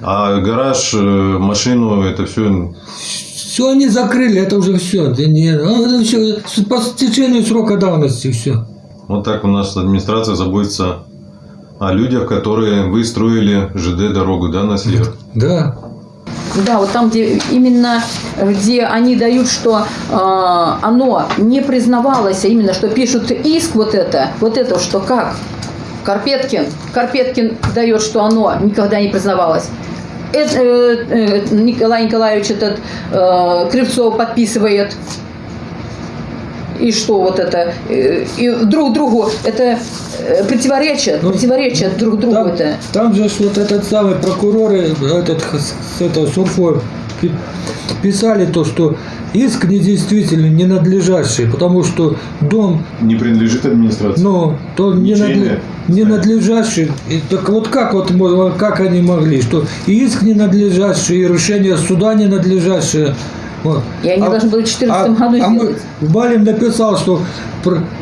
А гараж, э, машину, это все все они закрыли, это уже все. Это не, это все по течению срока давности все. Вот так у нас администрация заботится о людях, которые вы строили ЖД-дорогу, да, на север? Да. Да, вот там, где именно где они дают, что э, оно не признавалось, а именно что пишут иск вот это, вот это, что как Карпеткин, Карпеткин дает, что оно никогда не признавалось. Это, э, э, Николай Николаевич этот э, Кривцов подписывает и что вот это, э, и друг другу это э, противоречат, ну, противоречат друг другу там, это. Там же вот этот самый прокурор, этот, с этого Сурфой, писали то, что иск недействительный, ненадлежащий, потому что дом... Не принадлежит администрации. Ну, то ненадлежащий. Ненадлежащий. И так вот как вот как они могли, что и иск ненадлежащий, и решение суда ненадлежащее. Вот. И они а, должны были в 2014 а, году а сделать. Мы, Балин написал, что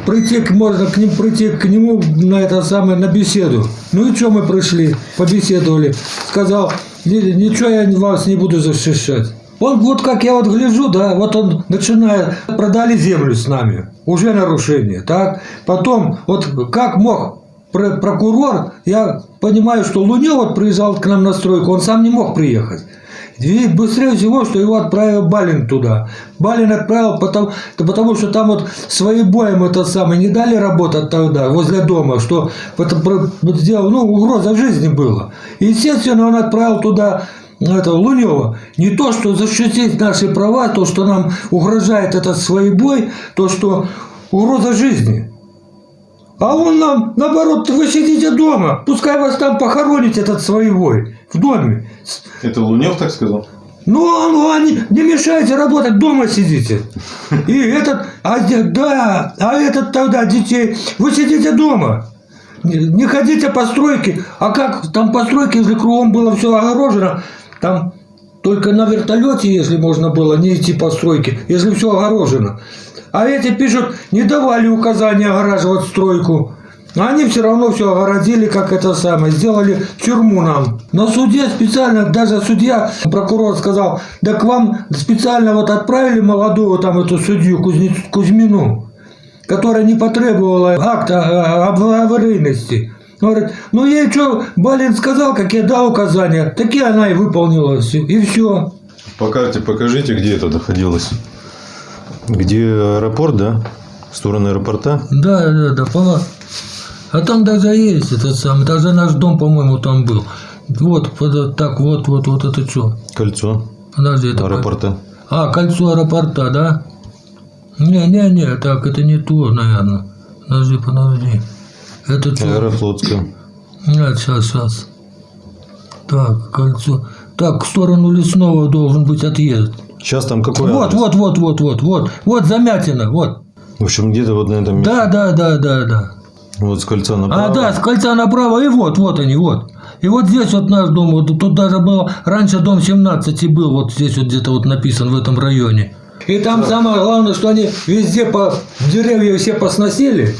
прийти можно к ним прийти к нему на это самое на беседу. Ну и что мы пришли, побеседовали. Сказал, ничего я вас не буду защищать. Он вот как я вот гляжу, да, вот он начинает, продали землю с нами, уже нарушение, так. Потом, вот как мог прокурор, я понимаю, что Лунев вот приезжал к нам на стройку, он сам не мог приехать. И быстрее всего, что его отправил Балин туда. Балин отправил, потому, потому что там вот своим боем это самое не дали работать тогда возле дома, что сделал, ну, угроза жизни была. И, естественно, он отправил туда этого Лунева, не то, что защитить наши права, то, что нам угрожает этот бой, то, что угроза жизни. А он нам, наоборот, вы сидите дома, пускай вас там похоронить этот своевой в доме. Это Лунев так сказал? Ну, ну они, не мешайте работать, дома сидите. И этот, а, да, а этот тогда детей, вы сидите дома. Не, ходите по стройке. А как там по стройке, если кругом было все огорожено, там только на вертолете, если можно было, не идти по стройке, если все огорожено. А эти пишут, не давали указания огораживать стройку. А они все равно все огородили, как это самое, сделали тюрьму нам. На суде специально, даже судья, прокурор сказал, да к вам специально вот отправили молодую там эту судью Кузнец, Кузьмину, которая не потребовала акта а, об аварийности. Говорит, ну ей что, Балин сказал, как я дал указания, такие она и выполнила, и все. По карте покажите, где это находилось. Где аэропорт, да? В сторону аэропорта? Да, да, да, пола. А там даже есть этот самый, даже наш дом, по-моему, там был. Вот, вот так, вот, вот, вот это что? Кольцо Подожди, это аэропорта. А, кольцо аэропорта, да? Не-не-не, так, это не то, наверное. Подожди, подожди. Это что? Аэрофлотская. Нет, сейчас, сейчас. Так, кольцо. Так, в сторону лесного должен быть отъезд. Сейчас там какой Вот, адрес? вот, вот, вот, вот, вот. Вот замятина, вот. В общем, где-то вот на этом месте. Да, да, да, да, да. Вот с кольца направо. А, да, с кольца направо, и вот, вот они, вот. И вот здесь вот наш дом, вот тут даже был, раньше дом 17 и был, вот здесь вот где-то вот написан в этом районе. И там самое главное, что они везде по деревья все посносили,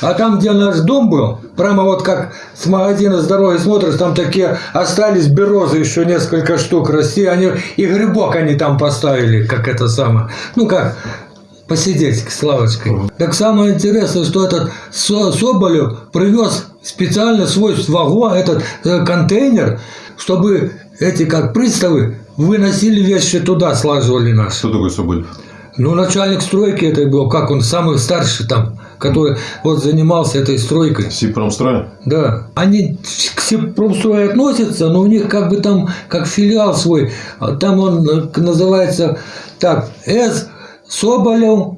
а там, где наш дом был, прямо вот как с магазина с дороги смотришь, там такие остались березы еще несколько штук расти, они и грибок они там поставили, как это самое, ну как, посидеть с лавочкой. Так самое интересное, что этот Со- Соболев привез специально свой вагон, этот э, контейнер, чтобы эти как приставы выносили вещи туда, слаживали нас. Кто такой Соболев? Ну, начальник стройки это был, как он, самый старший там, который вот занимался этой стройкой. Сипромстроя? Да. Они к Сибпромстрою относятся, но у них как бы там, как филиал свой, а там он э, называется так, С. Соболев,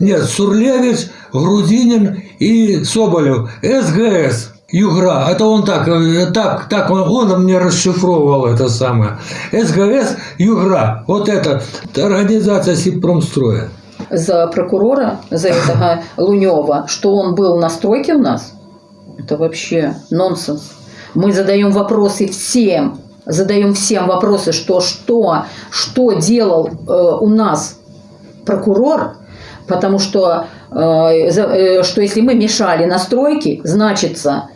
нет, Сурлевич, Грудинин и Соболев. СГС. Югра. Это он так, так, так он, он мне расшифровывал это самое. СГС Югра. Вот это организация Сибпромстроя. за прокурора, за этого Лунева, что он был на стройке у нас, это вообще нонсенс. Мы задаем вопросы всем, задаем всем вопросы, что что, что делал э, у нас прокурор, потому что, э, э, что если мы мешали на стройке, значится,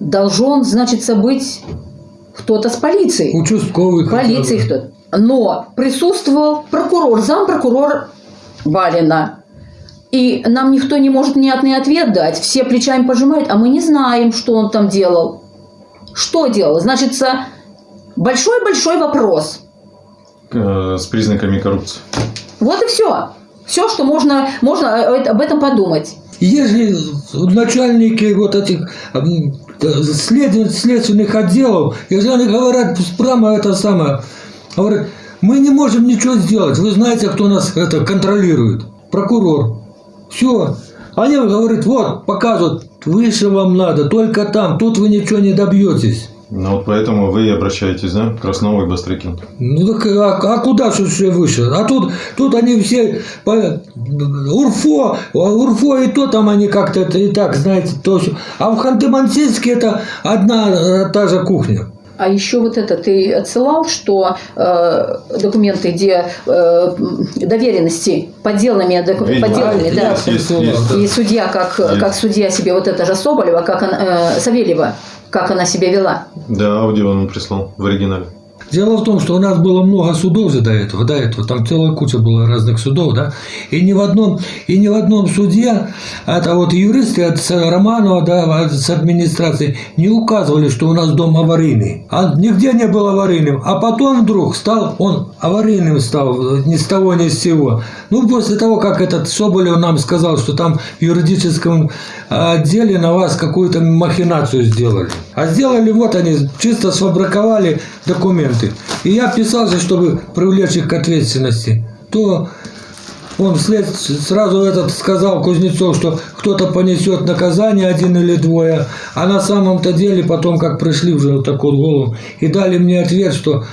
должен, значится, быть кто-то с полицией. Участковый. Полиции кто-то. Но присутствовал прокурор, зампрокурор Балина. И нам никто не может внятный ответ дать. Все плечами пожимают, а мы не знаем, что он там делал. Что делал? Значит, большой-большой вопрос. Э, С признаками коррупции. Вот и все. Все, что можно, можно э, об этом подумать. Если начальники вот этих след- следственных отделов, если они говорят прямо это самое, говорят, мы не можем ничего сделать, вы знаете, кто нас это контролирует? Прокурор. Все. Они говорят, вот, показывают, выше вам надо, только там, тут вы ничего не добьетесь. Ну вот поэтому вы и обращаетесь, да? к Краснову и. Ну так а, а куда же все выше? А тут, тут они все по- Урфо, Урфо и то там они как-то и так, знаете, то всё. А в Ханты-Мансийске это одна э, та же кухня. А еще вот это ты отсылал, что э, документы, где э, доверенности подделанными, доку- подделанными, да. есть, есть, есть. И судья, как, Есть. как судья себе вот это же Соболева, как она, э, Савельева, как она себя вела. Да, аудио он прислал в оригинале. Дело в том, что у нас было много судов же до этого, до этого, там целая куча было разных судов, да, и ни в одном, и ни в одном суде, это вот юристы от Романова, да, от- с. администрации, не указывали, что у нас дом аварийный, а нигде не был аварийным, а потом вдруг стал, он аварийным стал, ни с того, ни с сего. Ну, после того, как этот Соболев нам сказал, что там в юридическом отделе на вас какую-то махинацию сделали. А сделали, вот они, чисто сфабриковали документы. И я писал же, чтобы привлечь их к ответственности. То он вслед сразу этот сказал Кузнецов, что кто-то понесет наказание, один или двое. А на самом-то деле потом, как пришли уже вот такую голову, и дали мне ответ, что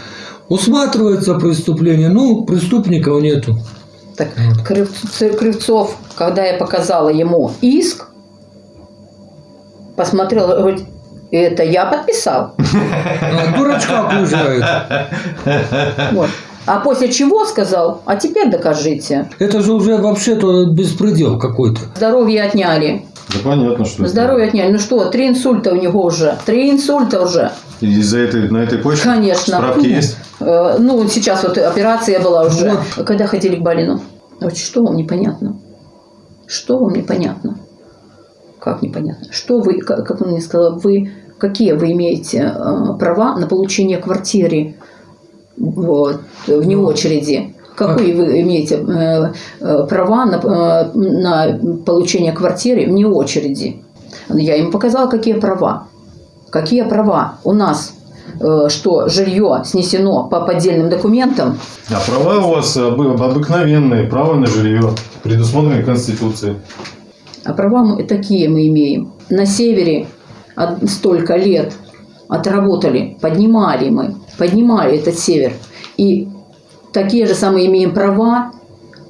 усматривается преступление, ну, преступников нету. Так, Крыв- Кривцов, когда я показала ему иск, посмотрел, говорит, это я подписал. А, Дурачка окружают. Вот. А после чего сказал, а теперь докажите. Это же уже вообще-то беспредел какой-то. Здоровье отняли. Да понятно, что это. Здоровье отняли. Ну что, три инсульта у него уже. Три инсульта уже. И Из-за этой, на этой почве Конечно. справки есть? Э, Ну, сейчас вот операция была уже. Когда ходили к Балину? Вот что вам непонятно? Что вам непонятно? Как непонятно? Что вы, как как он мне сказал, вы, какие вы имеете э, права на получение квартиры вот, вне очереди? Какие вы имеете э, э, права на, на получение квартиры вне очереди? Я ему показала, какие права. Какие права у нас, что жилье снесено по поддельным документам, А права у вас обы- обыкновенные, право на жилье, предусмотренные Конституцией. А права мы такие мы имеем. На севере столько лет отработали, поднимали мы, поднимали этот север. И такие же самые имеем права,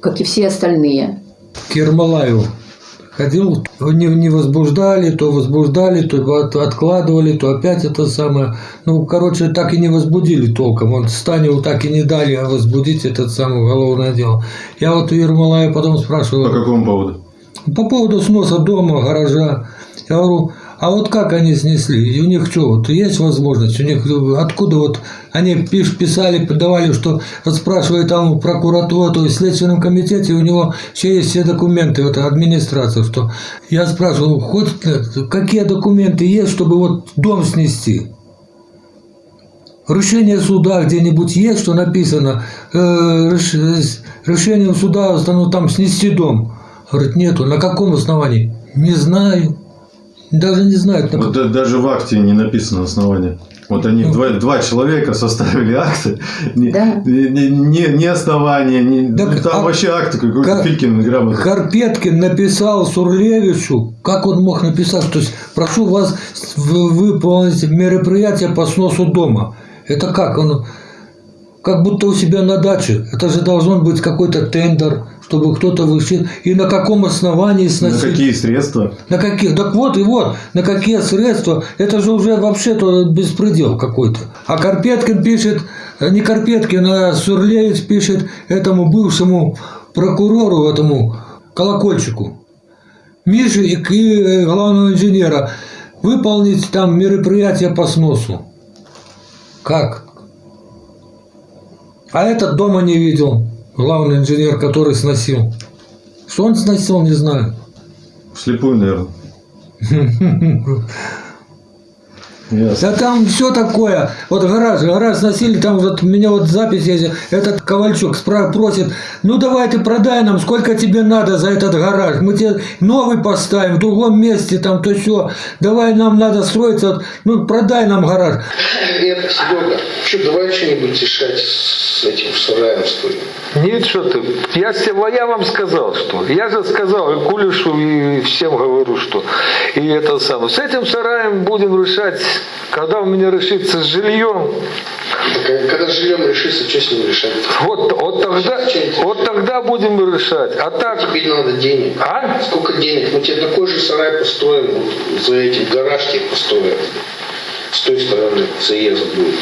как и все остальные. к Ермолаеву ходил, не, не возбуждали, то возбуждали, то от- откладывали, то опять это самое. Ну, короче, так и не возбудили толком. Он Станеву так и не дали возбудить этот самый уголовное дело. Я вот у Ермолаева потом спрашивал. По какому поводу? По поводу сноса дома, гаража. Я говорю, а вот как они снесли? У них что, вот есть возможность? У них э, откуда вот они писали, подавали, что вот спрашивают там у прокуратуры, то есть в Следственном комитете у него все есть все документы, вот администрация, что я спрашивал, хоть э, какие документы есть, чтобы вот дом снести? Решение суда где-нибудь есть, что написано, э, э, решением суда ну, там снести дом. Говорит, нету. На каком основании? Не знаю. Даже не знают. на Вот да- даже в акте не написано основание. Вот они два, два человека составили акты, не, не, не, не основание, не, ну, там вообще акт какой-то Кар- Филькин грамота. Карпеткин написал Сурлевичу, как он мог написать, то есть прошу вас выполнить мероприятие по сносу дома. Это как? Он как будто у себя на даче. Это же должен быть какой-то тендер, чтобы кто-то вышел. И на каком основании На сносить? какие средства? На каких? Так вот и вот, на какие средства? Это же уже вообще-то беспредел какой-то. А Карпеткин пишет, э, не Карпеткин, а Сурлеец пишет этому бывшему прокурору, этому колокольчику, Мише и, к- и э, главного инженера выполнить там мероприятие по сносу. Как? А этот дома не видел, главный инженер, который сносил. Что он сносил, не знаю. Вслепую, наверное. Да там все такое. Вот гараж, гараж сносили, там вот у меня вот запись есть. Этот Ковальчук просит, ну давай ты продай нам, сколько тебе надо за этот гараж. Мы тебе новый поставим в другом месте, там то все. Давай нам надо строиться, вот, ну продай нам гараж. Это, Серега, что, давай что-нибудь решать с этим сараем стоит. Нет, что ты. Я, я вам сказал, что. Я же сказал и Кулишу, и всем говорю, что. И это самое. С этим сараем будем решать, когда у меня решится с жильем. Так, когда с жильем решится, что с ним решать? Вот, вот тогда, вот тогда будем решать. А так... Тебе надо денег. А? Сколько денег? Мы тебе такой же сарай построим, вот за этим гараж тебе построим. С той стороны заезд будет.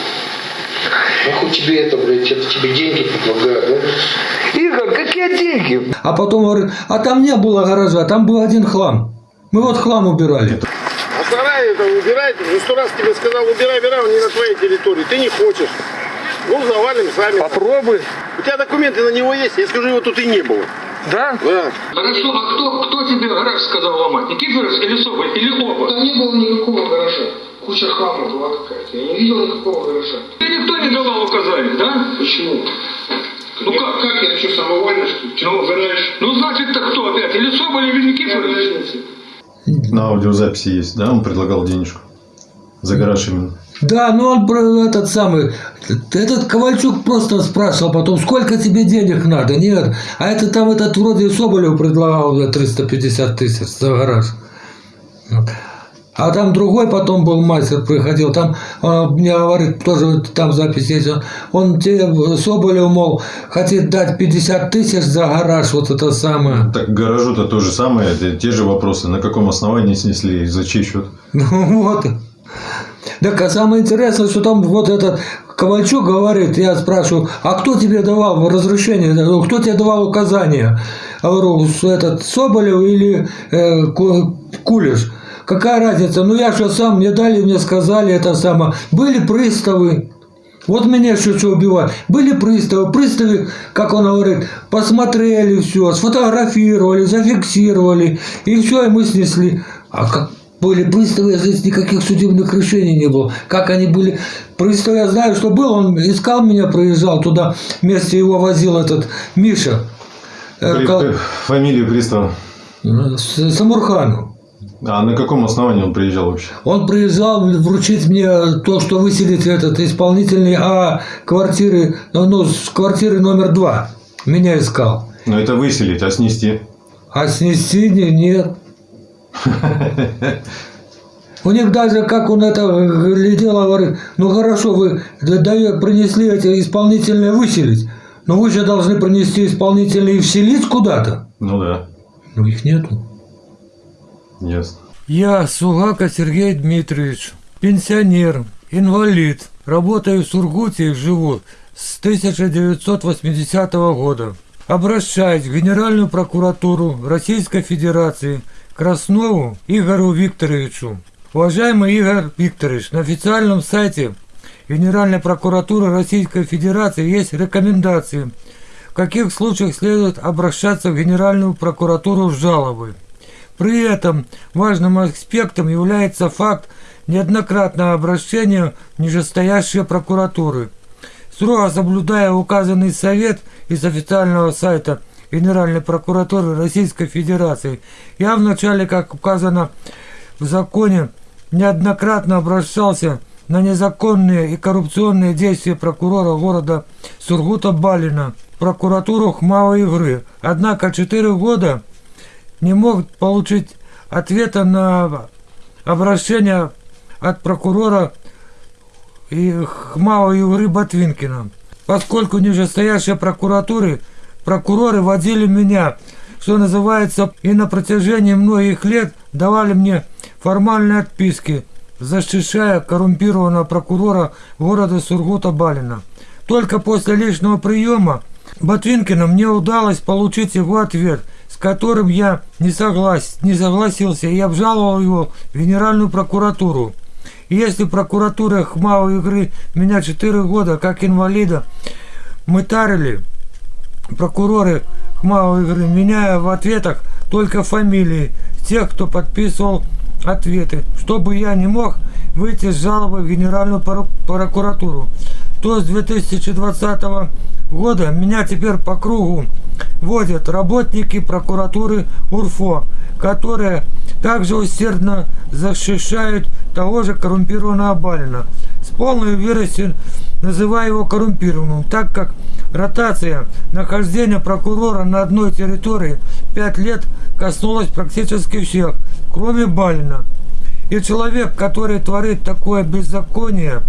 Нахуй тебе это, блядь, это тебе деньги предлагают, да? Игорь, какие деньги? А потом говорит, а там не было гаража, там был один хлам. Мы вот хлам убирали. Сарай это убирать, уже сто раз тебе сказал, убирай, убирай, он не на твоей территории, ты не хочешь. Ну, завалим сами. Попробуй. У тебя документы на него есть, я скажу, его тут и не было. Да? Да. Хорошо, а кто, кто тебе гараж сказал ломать? Никифоров или Соболь? Или оба? Там не было никакого гаража. Куча хлама была какая-то. Я не видел никакого гаража. И никто не давал указаний, да? Почему? Ну как? Как я что, самовольно, что ли? Ну, ну значит-то кто опять? Или Соболь, или Никифорович? На аудиозаписи есть, да? Он предлагал денежку. За гараж именно. Да, ну он этот самый, этот Ковальчук просто спрашивал потом, сколько тебе денег надо, нет. А это там этот вроде Соболев предлагал за 350 тысяч за гараж. А там другой потом был мастер, приходил, там а, мне говорит, тоже там запись есть, он, он тебе, Соболев, мол, хотит дать 50 тысяч за гараж, вот это самое. Так к гаражу-то то же самое, это те же вопросы. На каком основании снесли за чей счет? Ну вот. Так а самое интересное, что там вот этот Ковальчук говорит, я спрашиваю, а кто тебе давал разрешение, кто тебе давал указания? Говорю, этот Соболев или э, Кулиш? Какая разница? Ну я же сам, мне дали, мне сказали это самое. Были приставы, вот меня еще что убивать. Были приставы, приставы, как он говорит, посмотрели все, сфотографировали, зафиксировали, и все, и мы снесли. А как были приставы, здесь никаких судебных решений не было. Как они были приставы, я знаю, что был, он искал меня, проезжал туда, вместе его возил этот Миша. Э, Фамилию пристава? Самурхану. А на каком основании он приезжал вообще? Он приезжал вручить мне то, что выселить этот исполнительный, а квартиры, ну, с квартиры номер два. Меня искал. Но это выселить, а снести? А снести нет. У них даже, как он это глядел, говорит, ну хорошо, вы принесли эти исполнительные выселить, но вы же должны принести исполнительные и вселить куда-то. Ну да. Ну их нету. Ясно. Я Сугака Сергей Дмитриевич, пенсионер, инвалид. Работаю в Сургуте и живу с 1980 года. Обращаюсь в Генеральную прокуратуру Российской Федерации Краснову Игорю Викторовичу. Уважаемый Игорь Викторович, на официальном сайте Генеральной прокуратуры Российской Федерации есть рекомендации, в каких случаях следует обращаться в Генеральную прокуратуру с жалобой. При этом важным аспектом является факт неоднократного обращения в прокуратуры. Строго соблюдая указанный совет из официального сайта Генеральной прокуратуры Российской Федерации, я вначале, как указано в законе, неоднократно обращался на незаконные и коррупционные действия прокурора города Сургута Балина, прокуратуру Хмава Игры. Однако четыре года не мог получить ответа на обращение от прокурора и Хмава Юры Ботвинкина. Поскольку нижестоящие прокуратуры, прокуроры водили меня, что называется, и на протяжении многих лет давали мне формальные отписки, защищая коррумпированного прокурора города Сургута Балина. Только после личного приема Ботвинкина мне удалось получить его ответ – которым я не, соглас, не согласился и обжаловал его в Генеральную прокуратуру. И если прокуратура Хмао игры меня 4 года как инвалида мытарили, прокуроры Хмао игры, меняя в ответах только фамилии тех, кто подписывал ответы, чтобы я не мог выйти с жалобой в Генеральную прокуратуру, то с 2020 года меня теперь по кругу водят работники прокуратуры УРФО, которые также усердно защищают того же коррумпированного Балина. С полной уверенностью называю его коррумпированным, так как ротация нахождения прокурора на одной территории 5 лет коснулась практически всех, кроме Балина. И человек, который творит такое беззаконие,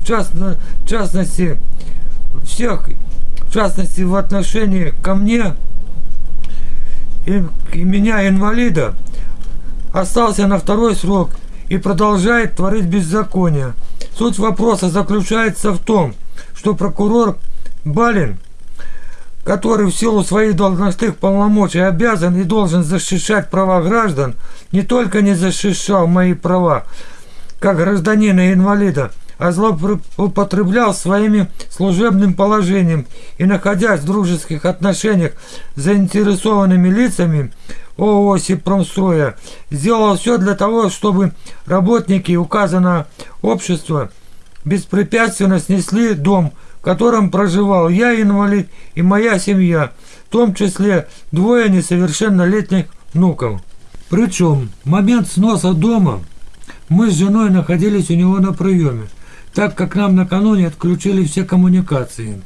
в, частно, в частности, всех в частности в отношении ко мне и, и меня, инвалида, остался на второй срок и продолжает творить беззаконие. Суть вопроса заключается в том, что прокурор Балин, который в силу своих должностных полномочий обязан и должен защищать права граждан, не только не защищал мои права, как гражданина и инвалида, а злоупотреблял своими служебным положением и, находясь в дружеских отношениях с заинтересованными лицами ООО «Сипромстроя», сделал все для того, чтобы работники указанного общества беспрепятственно снесли дом, котором проживал я, инвалид, и моя семья, в том числе двое несовершеннолетних внуков. Причем в момент сноса дома мы с женой находились у него на приеме так как нам накануне отключили все коммуникации.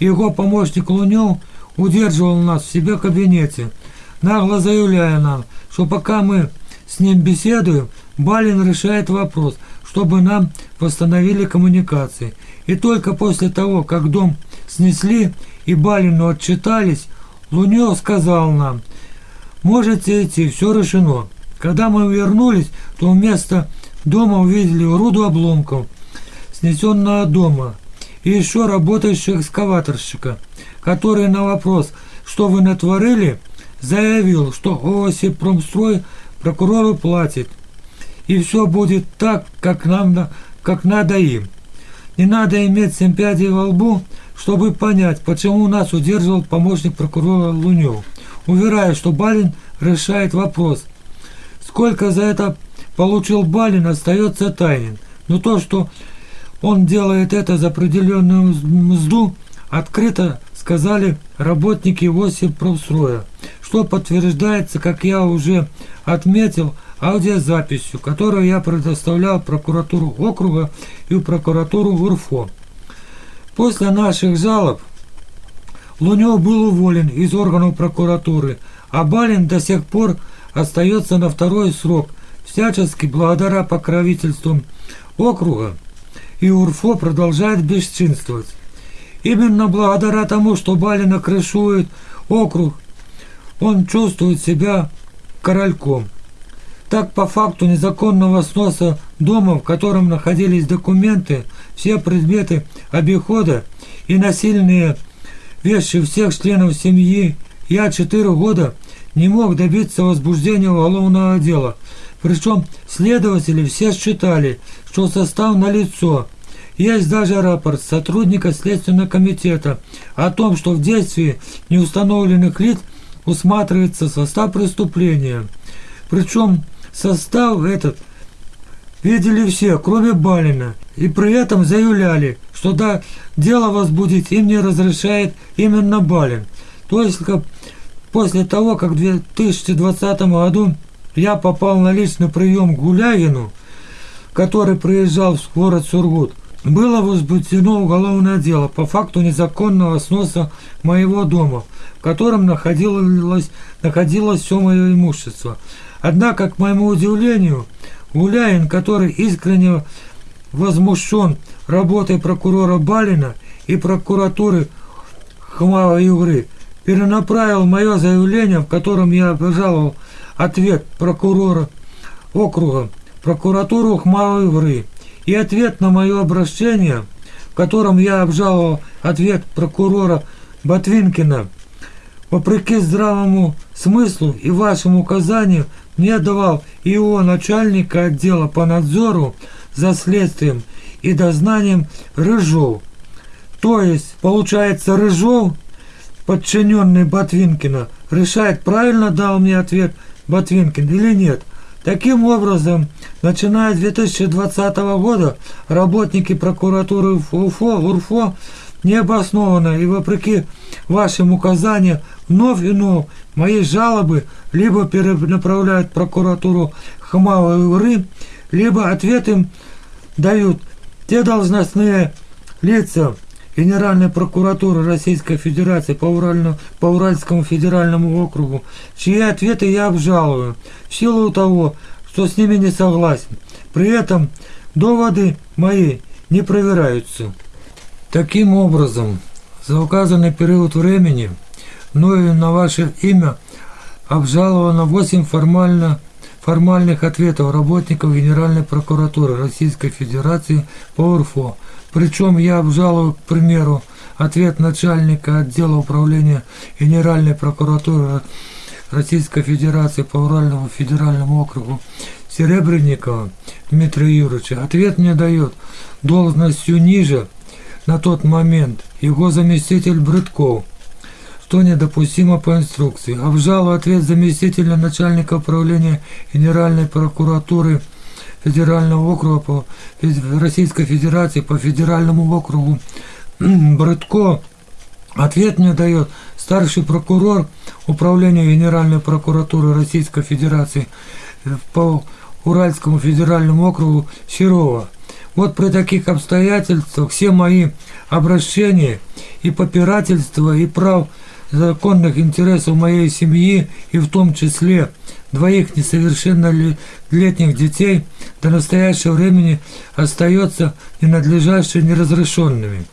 Его помощник Лунев удерживал нас в себе кабинете, нагло заявляя нам, что пока мы с ним беседуем, Балин решает вопрос, чтобы нам восстановили коммуникации. И только после того, как дом снесли и Балину отчитались, Лунев сказал нам, можете идти, все решено. Когда мы вернулись, то вместо дома увидели груду обломков снесенного дома и еще работающего экскаваторщика, который на вопрос, что вы натворили, заявил, что Осип Промстрой прокурору платит, и все будет так, как нам, как надо им. Не надо иметь семь пядей во лбу, чтобы понять, почему нас удерживал помощник прокурора Лунев. Уверяю, что Балин решает вопрос. Сколько за это получил Балин, остается тайнен. Но то, что он делает это за определенную мзду, открыто сказали работники Осипростроя, что подтверждается, как я уже отметил, аудиозаписью, которую я предоставлял прокуратуру округа и прокуратуру УРФО. После наших жалоб Лунев был уволен из органов прокуратуры, а Балин до сих пор остается на второй срок, всячески благодаря покровительству округа, и УРФО продолжает бесчинствовать. Именно благодаря тому, что Балина крышует округ, он чувствует себя корольком. Так, по факту незаконного сноса дома, в котором находились документы, все предметы обихода и насильные вещи всех членов семьи, я четыре года не мог добиться возбуждения уголовного дела. Причем следователи все считали, что состав налицо. Есть даже рапорт сотрудника Следственного комитета о том, что в действии неустановленных лиц усматривается состав преступления. Причем Состав этот видели все, кроме Балина, и при этом заявляли, что да, дело возбудить им не разрешает именно Балин. То есть после того, как в 2020 году я попал на личный прием к Гуляевину, который приезжал в город Сургут, было возбуждено уголовное дело по факту незаконного сноса моего дома, в котором находилось, находилось все мое имущество – Однако, к моему удивлению, Гуляин, который искренне возмущен работой прокурора Балина и прокуратуры Хмава Югры, перенаправил мое заявление, в котором я обжаловал ответ прокурора округа, прокуратуру Хмава Югры, и ответ на мое обращение, в котором я обжаловал ответ прокурора Ботвинкина, вопреки здравому смыслу и вашим указаниям мне давал его начальника отдела по надзору за следствием и дознанием Рыжов. То есть, получается, Рыжов, подчиненный Ботвинкина, решает, правильно дал мне ответ Ботвинкин или нет. Таким образом, начиная с 2020 года, работники прокуратуры УФО, УРФО необоснованно и вопреки вашим указаниям вновь и вновь мои жалобы либо перенаправляют прокуратуру Хамава и Уры, либо ответ им дают те должностные лица Генеральной прокуратуры Российской Федерации по, Уральному, по Уральскому федеральному округу, чьи ответы я обжалую, в силу того, что с ними не согласен. При этом доводы мои не проверяются. Таким образом, за указанный период времени мною на ваше имя обжаловано 8 формально, формальных ответов работников Генеральной прокуратуры Российской Федерации по УРФО. Причем я обжалую, к примеру, ответ начальника отдела управления Генеральной прокуратуры Российской Федерации по Уральному федеральному округу Серебренникова Дмитрия Юрьевича. Ответ мне дает должностью ниже на тот момент его заместитель Брытков – что недопустимо по инструкции. Обжалуя ответ заместителя начальника управления Генеральной прокуратуры Федерального округа по Российской Федерации по Федеральному округу Брытко ответ мне дает старший прокурор Управления Генеральной прокуратуры Российской Федерации по Уральскому федеральному округу Серова. Вот при таких обстоятельствах все мои обращения и попирательства и прав законных интересов моей семьи и в том числе двоих несовершеннолетних детей до настоящего времени остается ненадлежащими неразрешенными.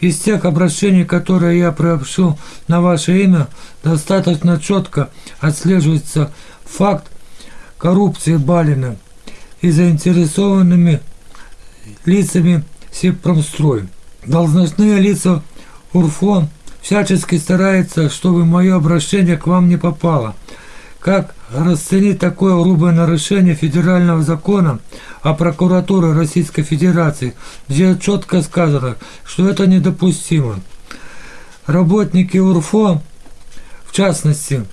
Из тех обращений, которые я приобщил на ваше имя, достаточно четко отслеживается факт коррупции Балина. и заинтересованными лицами Сепромстрой. Должностные лица УРФО всячески стараются, чтобы мое обращение к вам не попало. Как расценить такое грубое нарушение федерального закона о прокуратуре Российской Федерации, где четко сказано, что это недопустимо. Работники УРФО, в частности,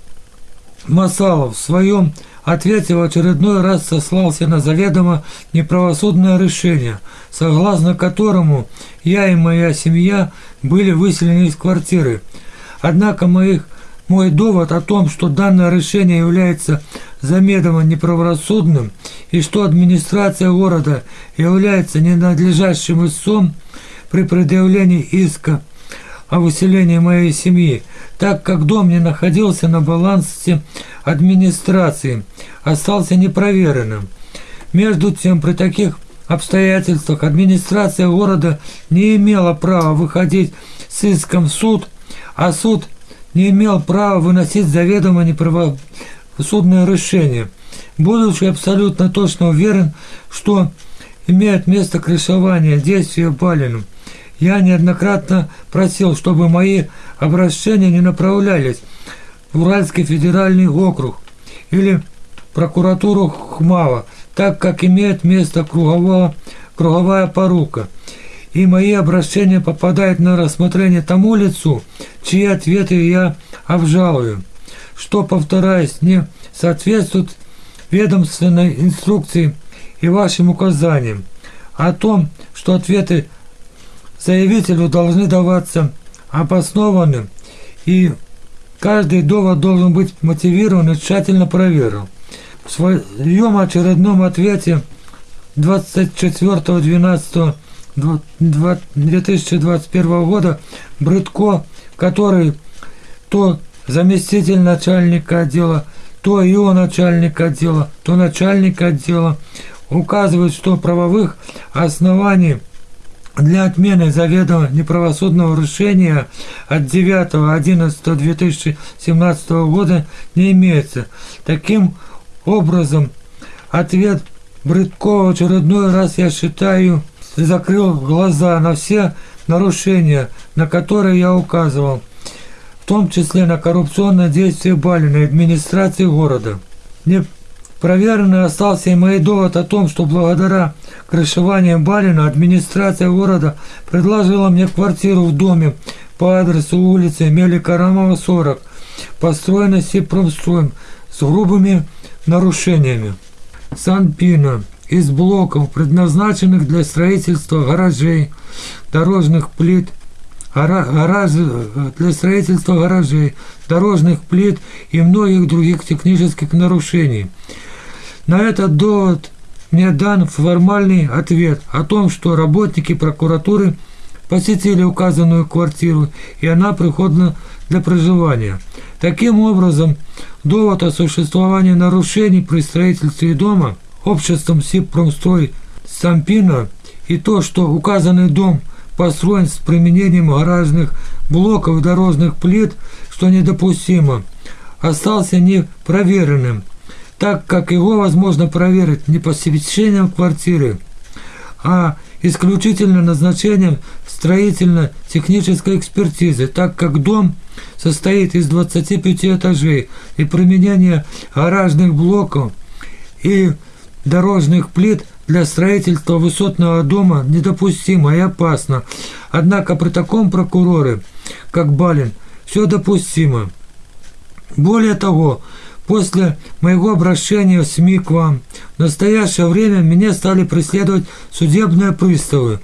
Масалов, в своем ответе в очередной раз сослался на заведомо неправосудное решение, согласно которому я и моя семья были выселены из квартиры. Однако моих мой довод о том, что данное решение является замедомо неправосудным и что администрация города является ненадлежащим истцом при предъявлении иска о выселении моей семьи, так как дом не находился на балансе администрации, остался непроверенным. Между тем, при таких обстоятельствах администрация города не имела права выходить с иском в суд, а суд – не имел права выносить заведомо неправосудное решение, будучи абсолютно точно уверен, что имеет место крышевание действия Балину. Я неоднократно просил, чтобы мои обращения не направлялись в Уральский федеральный округ или прокуратуру Хмава, так как имеет место круговая, круговая порука – и мои обращения попадают на рассмотрение тому лицу, чьи ответы я обжалую, что, повторяюсь, не соответствует ведомственной инструкции и вашим указаниям о том, что ответы заявителю должны даваться обоснованным и каждый довод должен быть мотивирован и тщательно проверен. В своем очередном ответе 24.12 2021 года Брытко, который то заместитель начальника отдела, то его начальник отдела, то начальник отдела, указывает, что правовых оснований для отмены заведомо неправосудного решения от 9.11.2017 года не имеется. Таким образом, ответ Брыткова очередной раз я считаю закрыл глаза на все нарушения, на которые я указывал, в том числе на коррупционное действие Балина и администрации города. Не проверенный остался и мой довод о том, что благодаря крышеванию Балина администрация города предложила мне квартиру в доме по адресу улицы Меликарамова, 40, построенной Сипромстроем с грубыми нарушениями. Санпина из блоков, предназначенных для строительства гаражей, дорожных плит, гараж, для строительства гаражей, дорожных плит и многих других технических нарушений. На этот довод мне дан формальный ответ о том, что работники прокуратуры посетили указанную квартиру, и она приходна для проживания. Таким образом, довод о существовании нарушений при строительстве дома – обществом Сибпромстрой Сампина и то, что указанный дом построен с применением гаражных блоков и дорожных плит, что недопустимо, остался непроверенным, так как его возможно проверить не посещением квартиры, а исключительно назначением строительно-технической экспертизы, так как дом состоит из 25 этажей и применение гаражных блоков и дорожных плит для строительства высотного дома недопустимо и опасно. Однако при таком прокуроре, как Балин, все допустимо. Более того, после моего обращения в СМИ к вам, в настоящее время меня стали преследовать судебные приставы,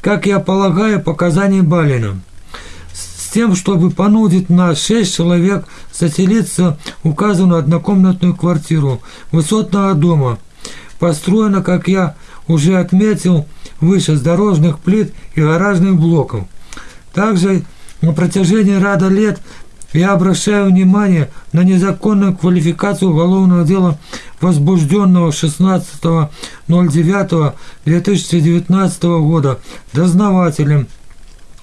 как я полагаю, показания Балина с тем, чтобы понудить нас шесть человек заселиться в указанную однокомнатную квартиру высотного дома – построена, как я уже отметил, выше с дорожных плит и гаражных блоков. Также на протяжении ряда лет я обращаю внимание на незаконную квалификацию уголовного дела, возбужденного 16.09.2019 года дознавателем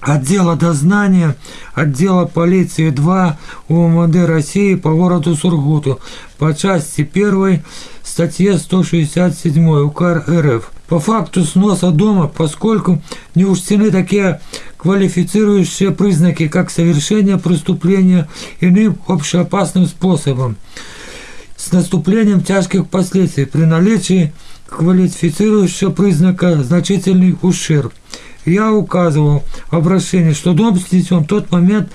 отдела дознания, отдела полиции 2 УМВД России по городу Сургуту по части 1 статье 167 УК РФ. По факту сноса дома, поскольку не учтены такие квалифицирующие признаки, как совершение преступления иным общеопасным способом, с наступлением тяжких последствий при наличии квалифицирующего признака значительный ущерб. Я указывал в обращении, что дом снесен в тот момент,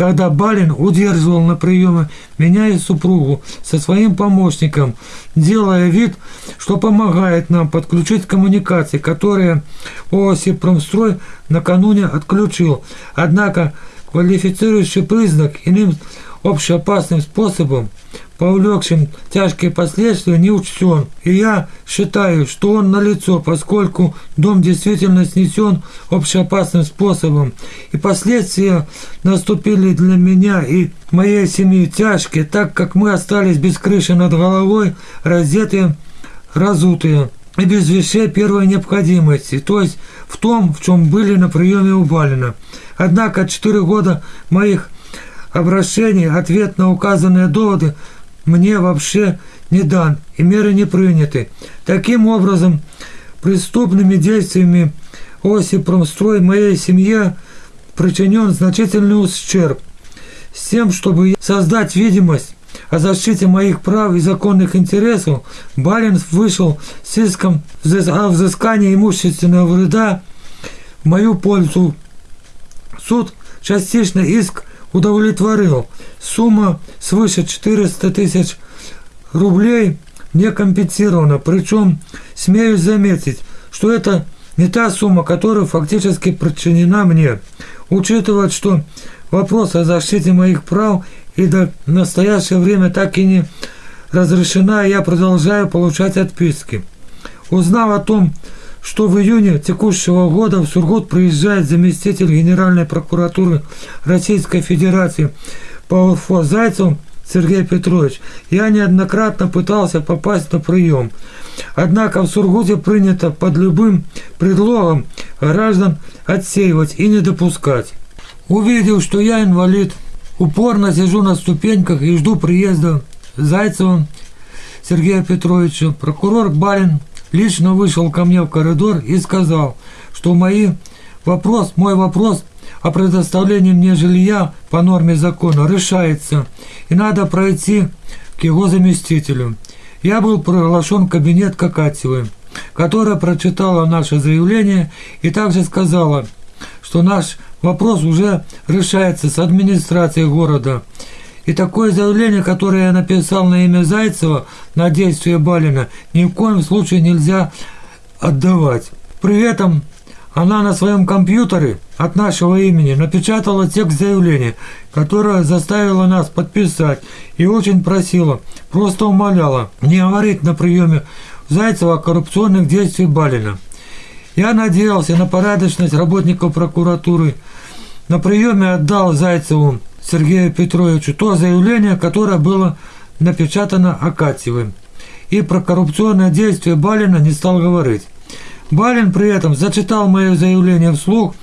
когда Балин удерживал на приеме меня и супругу со своим помощником, делая вид, что помогает нам подключить коммуникации, которые ООСИ «Промстрой» накануне отключил. Однако квалифицирующий признак иным общеопасным способом повлекшим тяжкие последствия, не учтен. И я считаю, что он налицо, поскольку дом действительно снесен общеопасным способом. И последствия наступили для меня и моей семьи тяжкие, так как мы остались без крыши над головой, раздетые, разутые и без вещей первой необходимости, то есть в том, в чем были на приеме у Балина. Однако четыре года моих обращений, ответ на указанные доводы мне вообще не дан и меры не приняты. Таким образом, преступными действиями оси промстрой моей семье причинен значительный ущерб. С тем, чтобы создать видимость о защите моих прав и законных интересов, Балин вышел с иском о взыскании имущественного вреда в мою пользу. Суд частично иск удовлетворил. Сумма свыше 400 тысяч рублей не компенсирована. Причем, смею заметить, что это не та сумма, которая фактически причинена мне. Учитывая, что вопрос о защите моих прав и до настоящее время так и не разрешена, я продолжаю получать отписки. Узнав о том, что в июне текущего года в Сургут приезжает заместитель Генеральной прокуратуры Российской Федерации по УРФО Зайцев Сергей Петрович. Я неоднократно пытался попасть на прием. Однако в Сургуте принято под любым предлогом граждан отсеивать и не допускать. Увидел, что я инвалид, упорно сижу на ступеньках и жду приезда Зайцева Сергея Петровича. Прокурор Балин лично вышел ко мне в коридор и сказал, что мои вопрос, мой вопрос о предоставлении мне жилья по норме закона решается, и надо пройти к его заместителю. Я был приглашен в кабинет Какатьевой, которая прочитала наше заявление и также сказала, что наш вопрос уже решается с администрацией города, и такое заявление, которое я написал на имя Зайцева на действие Балина, ни в коем случае нельзя отдавать. При этом она на своем компьютере от нашего имени напечатала текст заявления, которое заставило нас подписать и очень просила, просто умоляла не говорить на приеме Зайцева о коррупционных действиях Балина. Я надеялся на порядочность работников прокуратуры. На приеме отдал Зайцеву Сергею Петровичу то заявление, которое было напечатано Акатьевым. И про коррупционное действие Балина не стал говорить. Балин при этом зачитал мое заявление вслух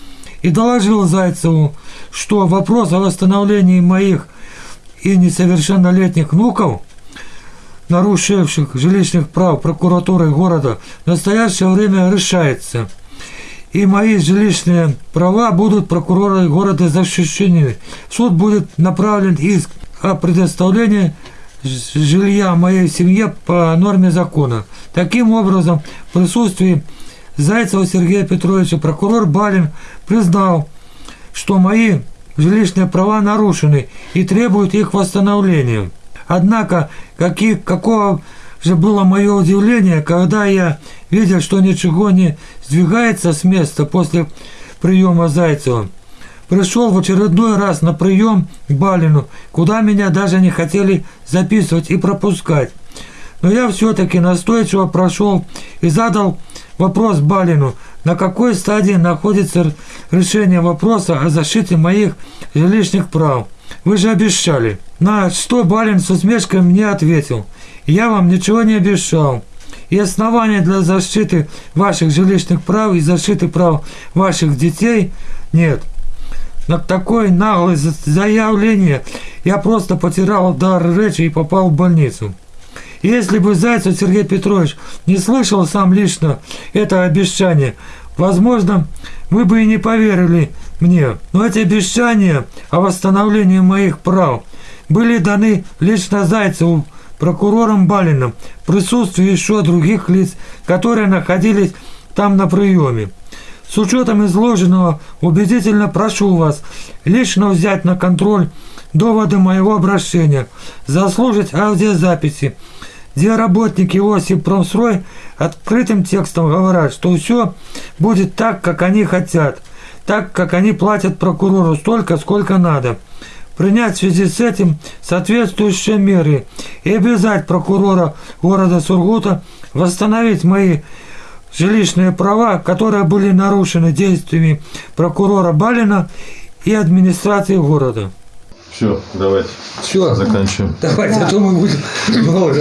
и доложил Зайцеву, что вопрос о восстановлении моих и несовершеннолетних внуков, нарушивших жилищных прав прокуратуры города, в настоящее время решается – и мои жилищные права будут прокуроры города защищены. Суд будет направлен иск о предоставлении жилья моей семье по норме закона. Таким образом, в присутствии Зайцева Сергея Петровича прокурор Балин признал, что мои жилищные права нарушены и требует их восстановления. Однако, какие, какого же было мое удивление, когда я, видя, что ничего не сдвигается с места после приема Зайцева, пришел в очередной раз на прием к Балину, куда меня даже не хотели записывать и пропускать. Но я все-таки настойчиво прошел и задал вопрос Балину, на какой стадии находится решение вопроса о защите моих жилищных прав. Вы же обещали. На что Балин с усмешкой мне ответил – я вам ничего не обещал. И основания для защиты ваших жилищных прав и защиты прав ваших детей нет. на такое наглое за- заявление я просто потерял дар речи и попал в больницу. Если бы Зайцев Сергей Петрович не слышал сам лично это обещание, возможно, вы бы и не поверили мне. Но эти обещания о восстановлении моих прав были даны лично Зайцеву прокурором Балиным в присутствии еще других лиц, которые находились там на приеме. С учетом изложенного, убедительно прошу вас лично взять на контроль доводы моего обращения, заслужить аудиозаписи, где работники Осип Промстрой открытым текстом говорят, что все будет так, как они хотят, так, как они платят прокурору столько, сколько надо. Принять в связи с этим соответствующие меры и обязать прокурора города Сургута восстановить мои жилищные права, которые были нарушены действиями прокурора Балина и администрации города. Все, давайте. Все. Заканчиваем. Давайте, а то мы будем много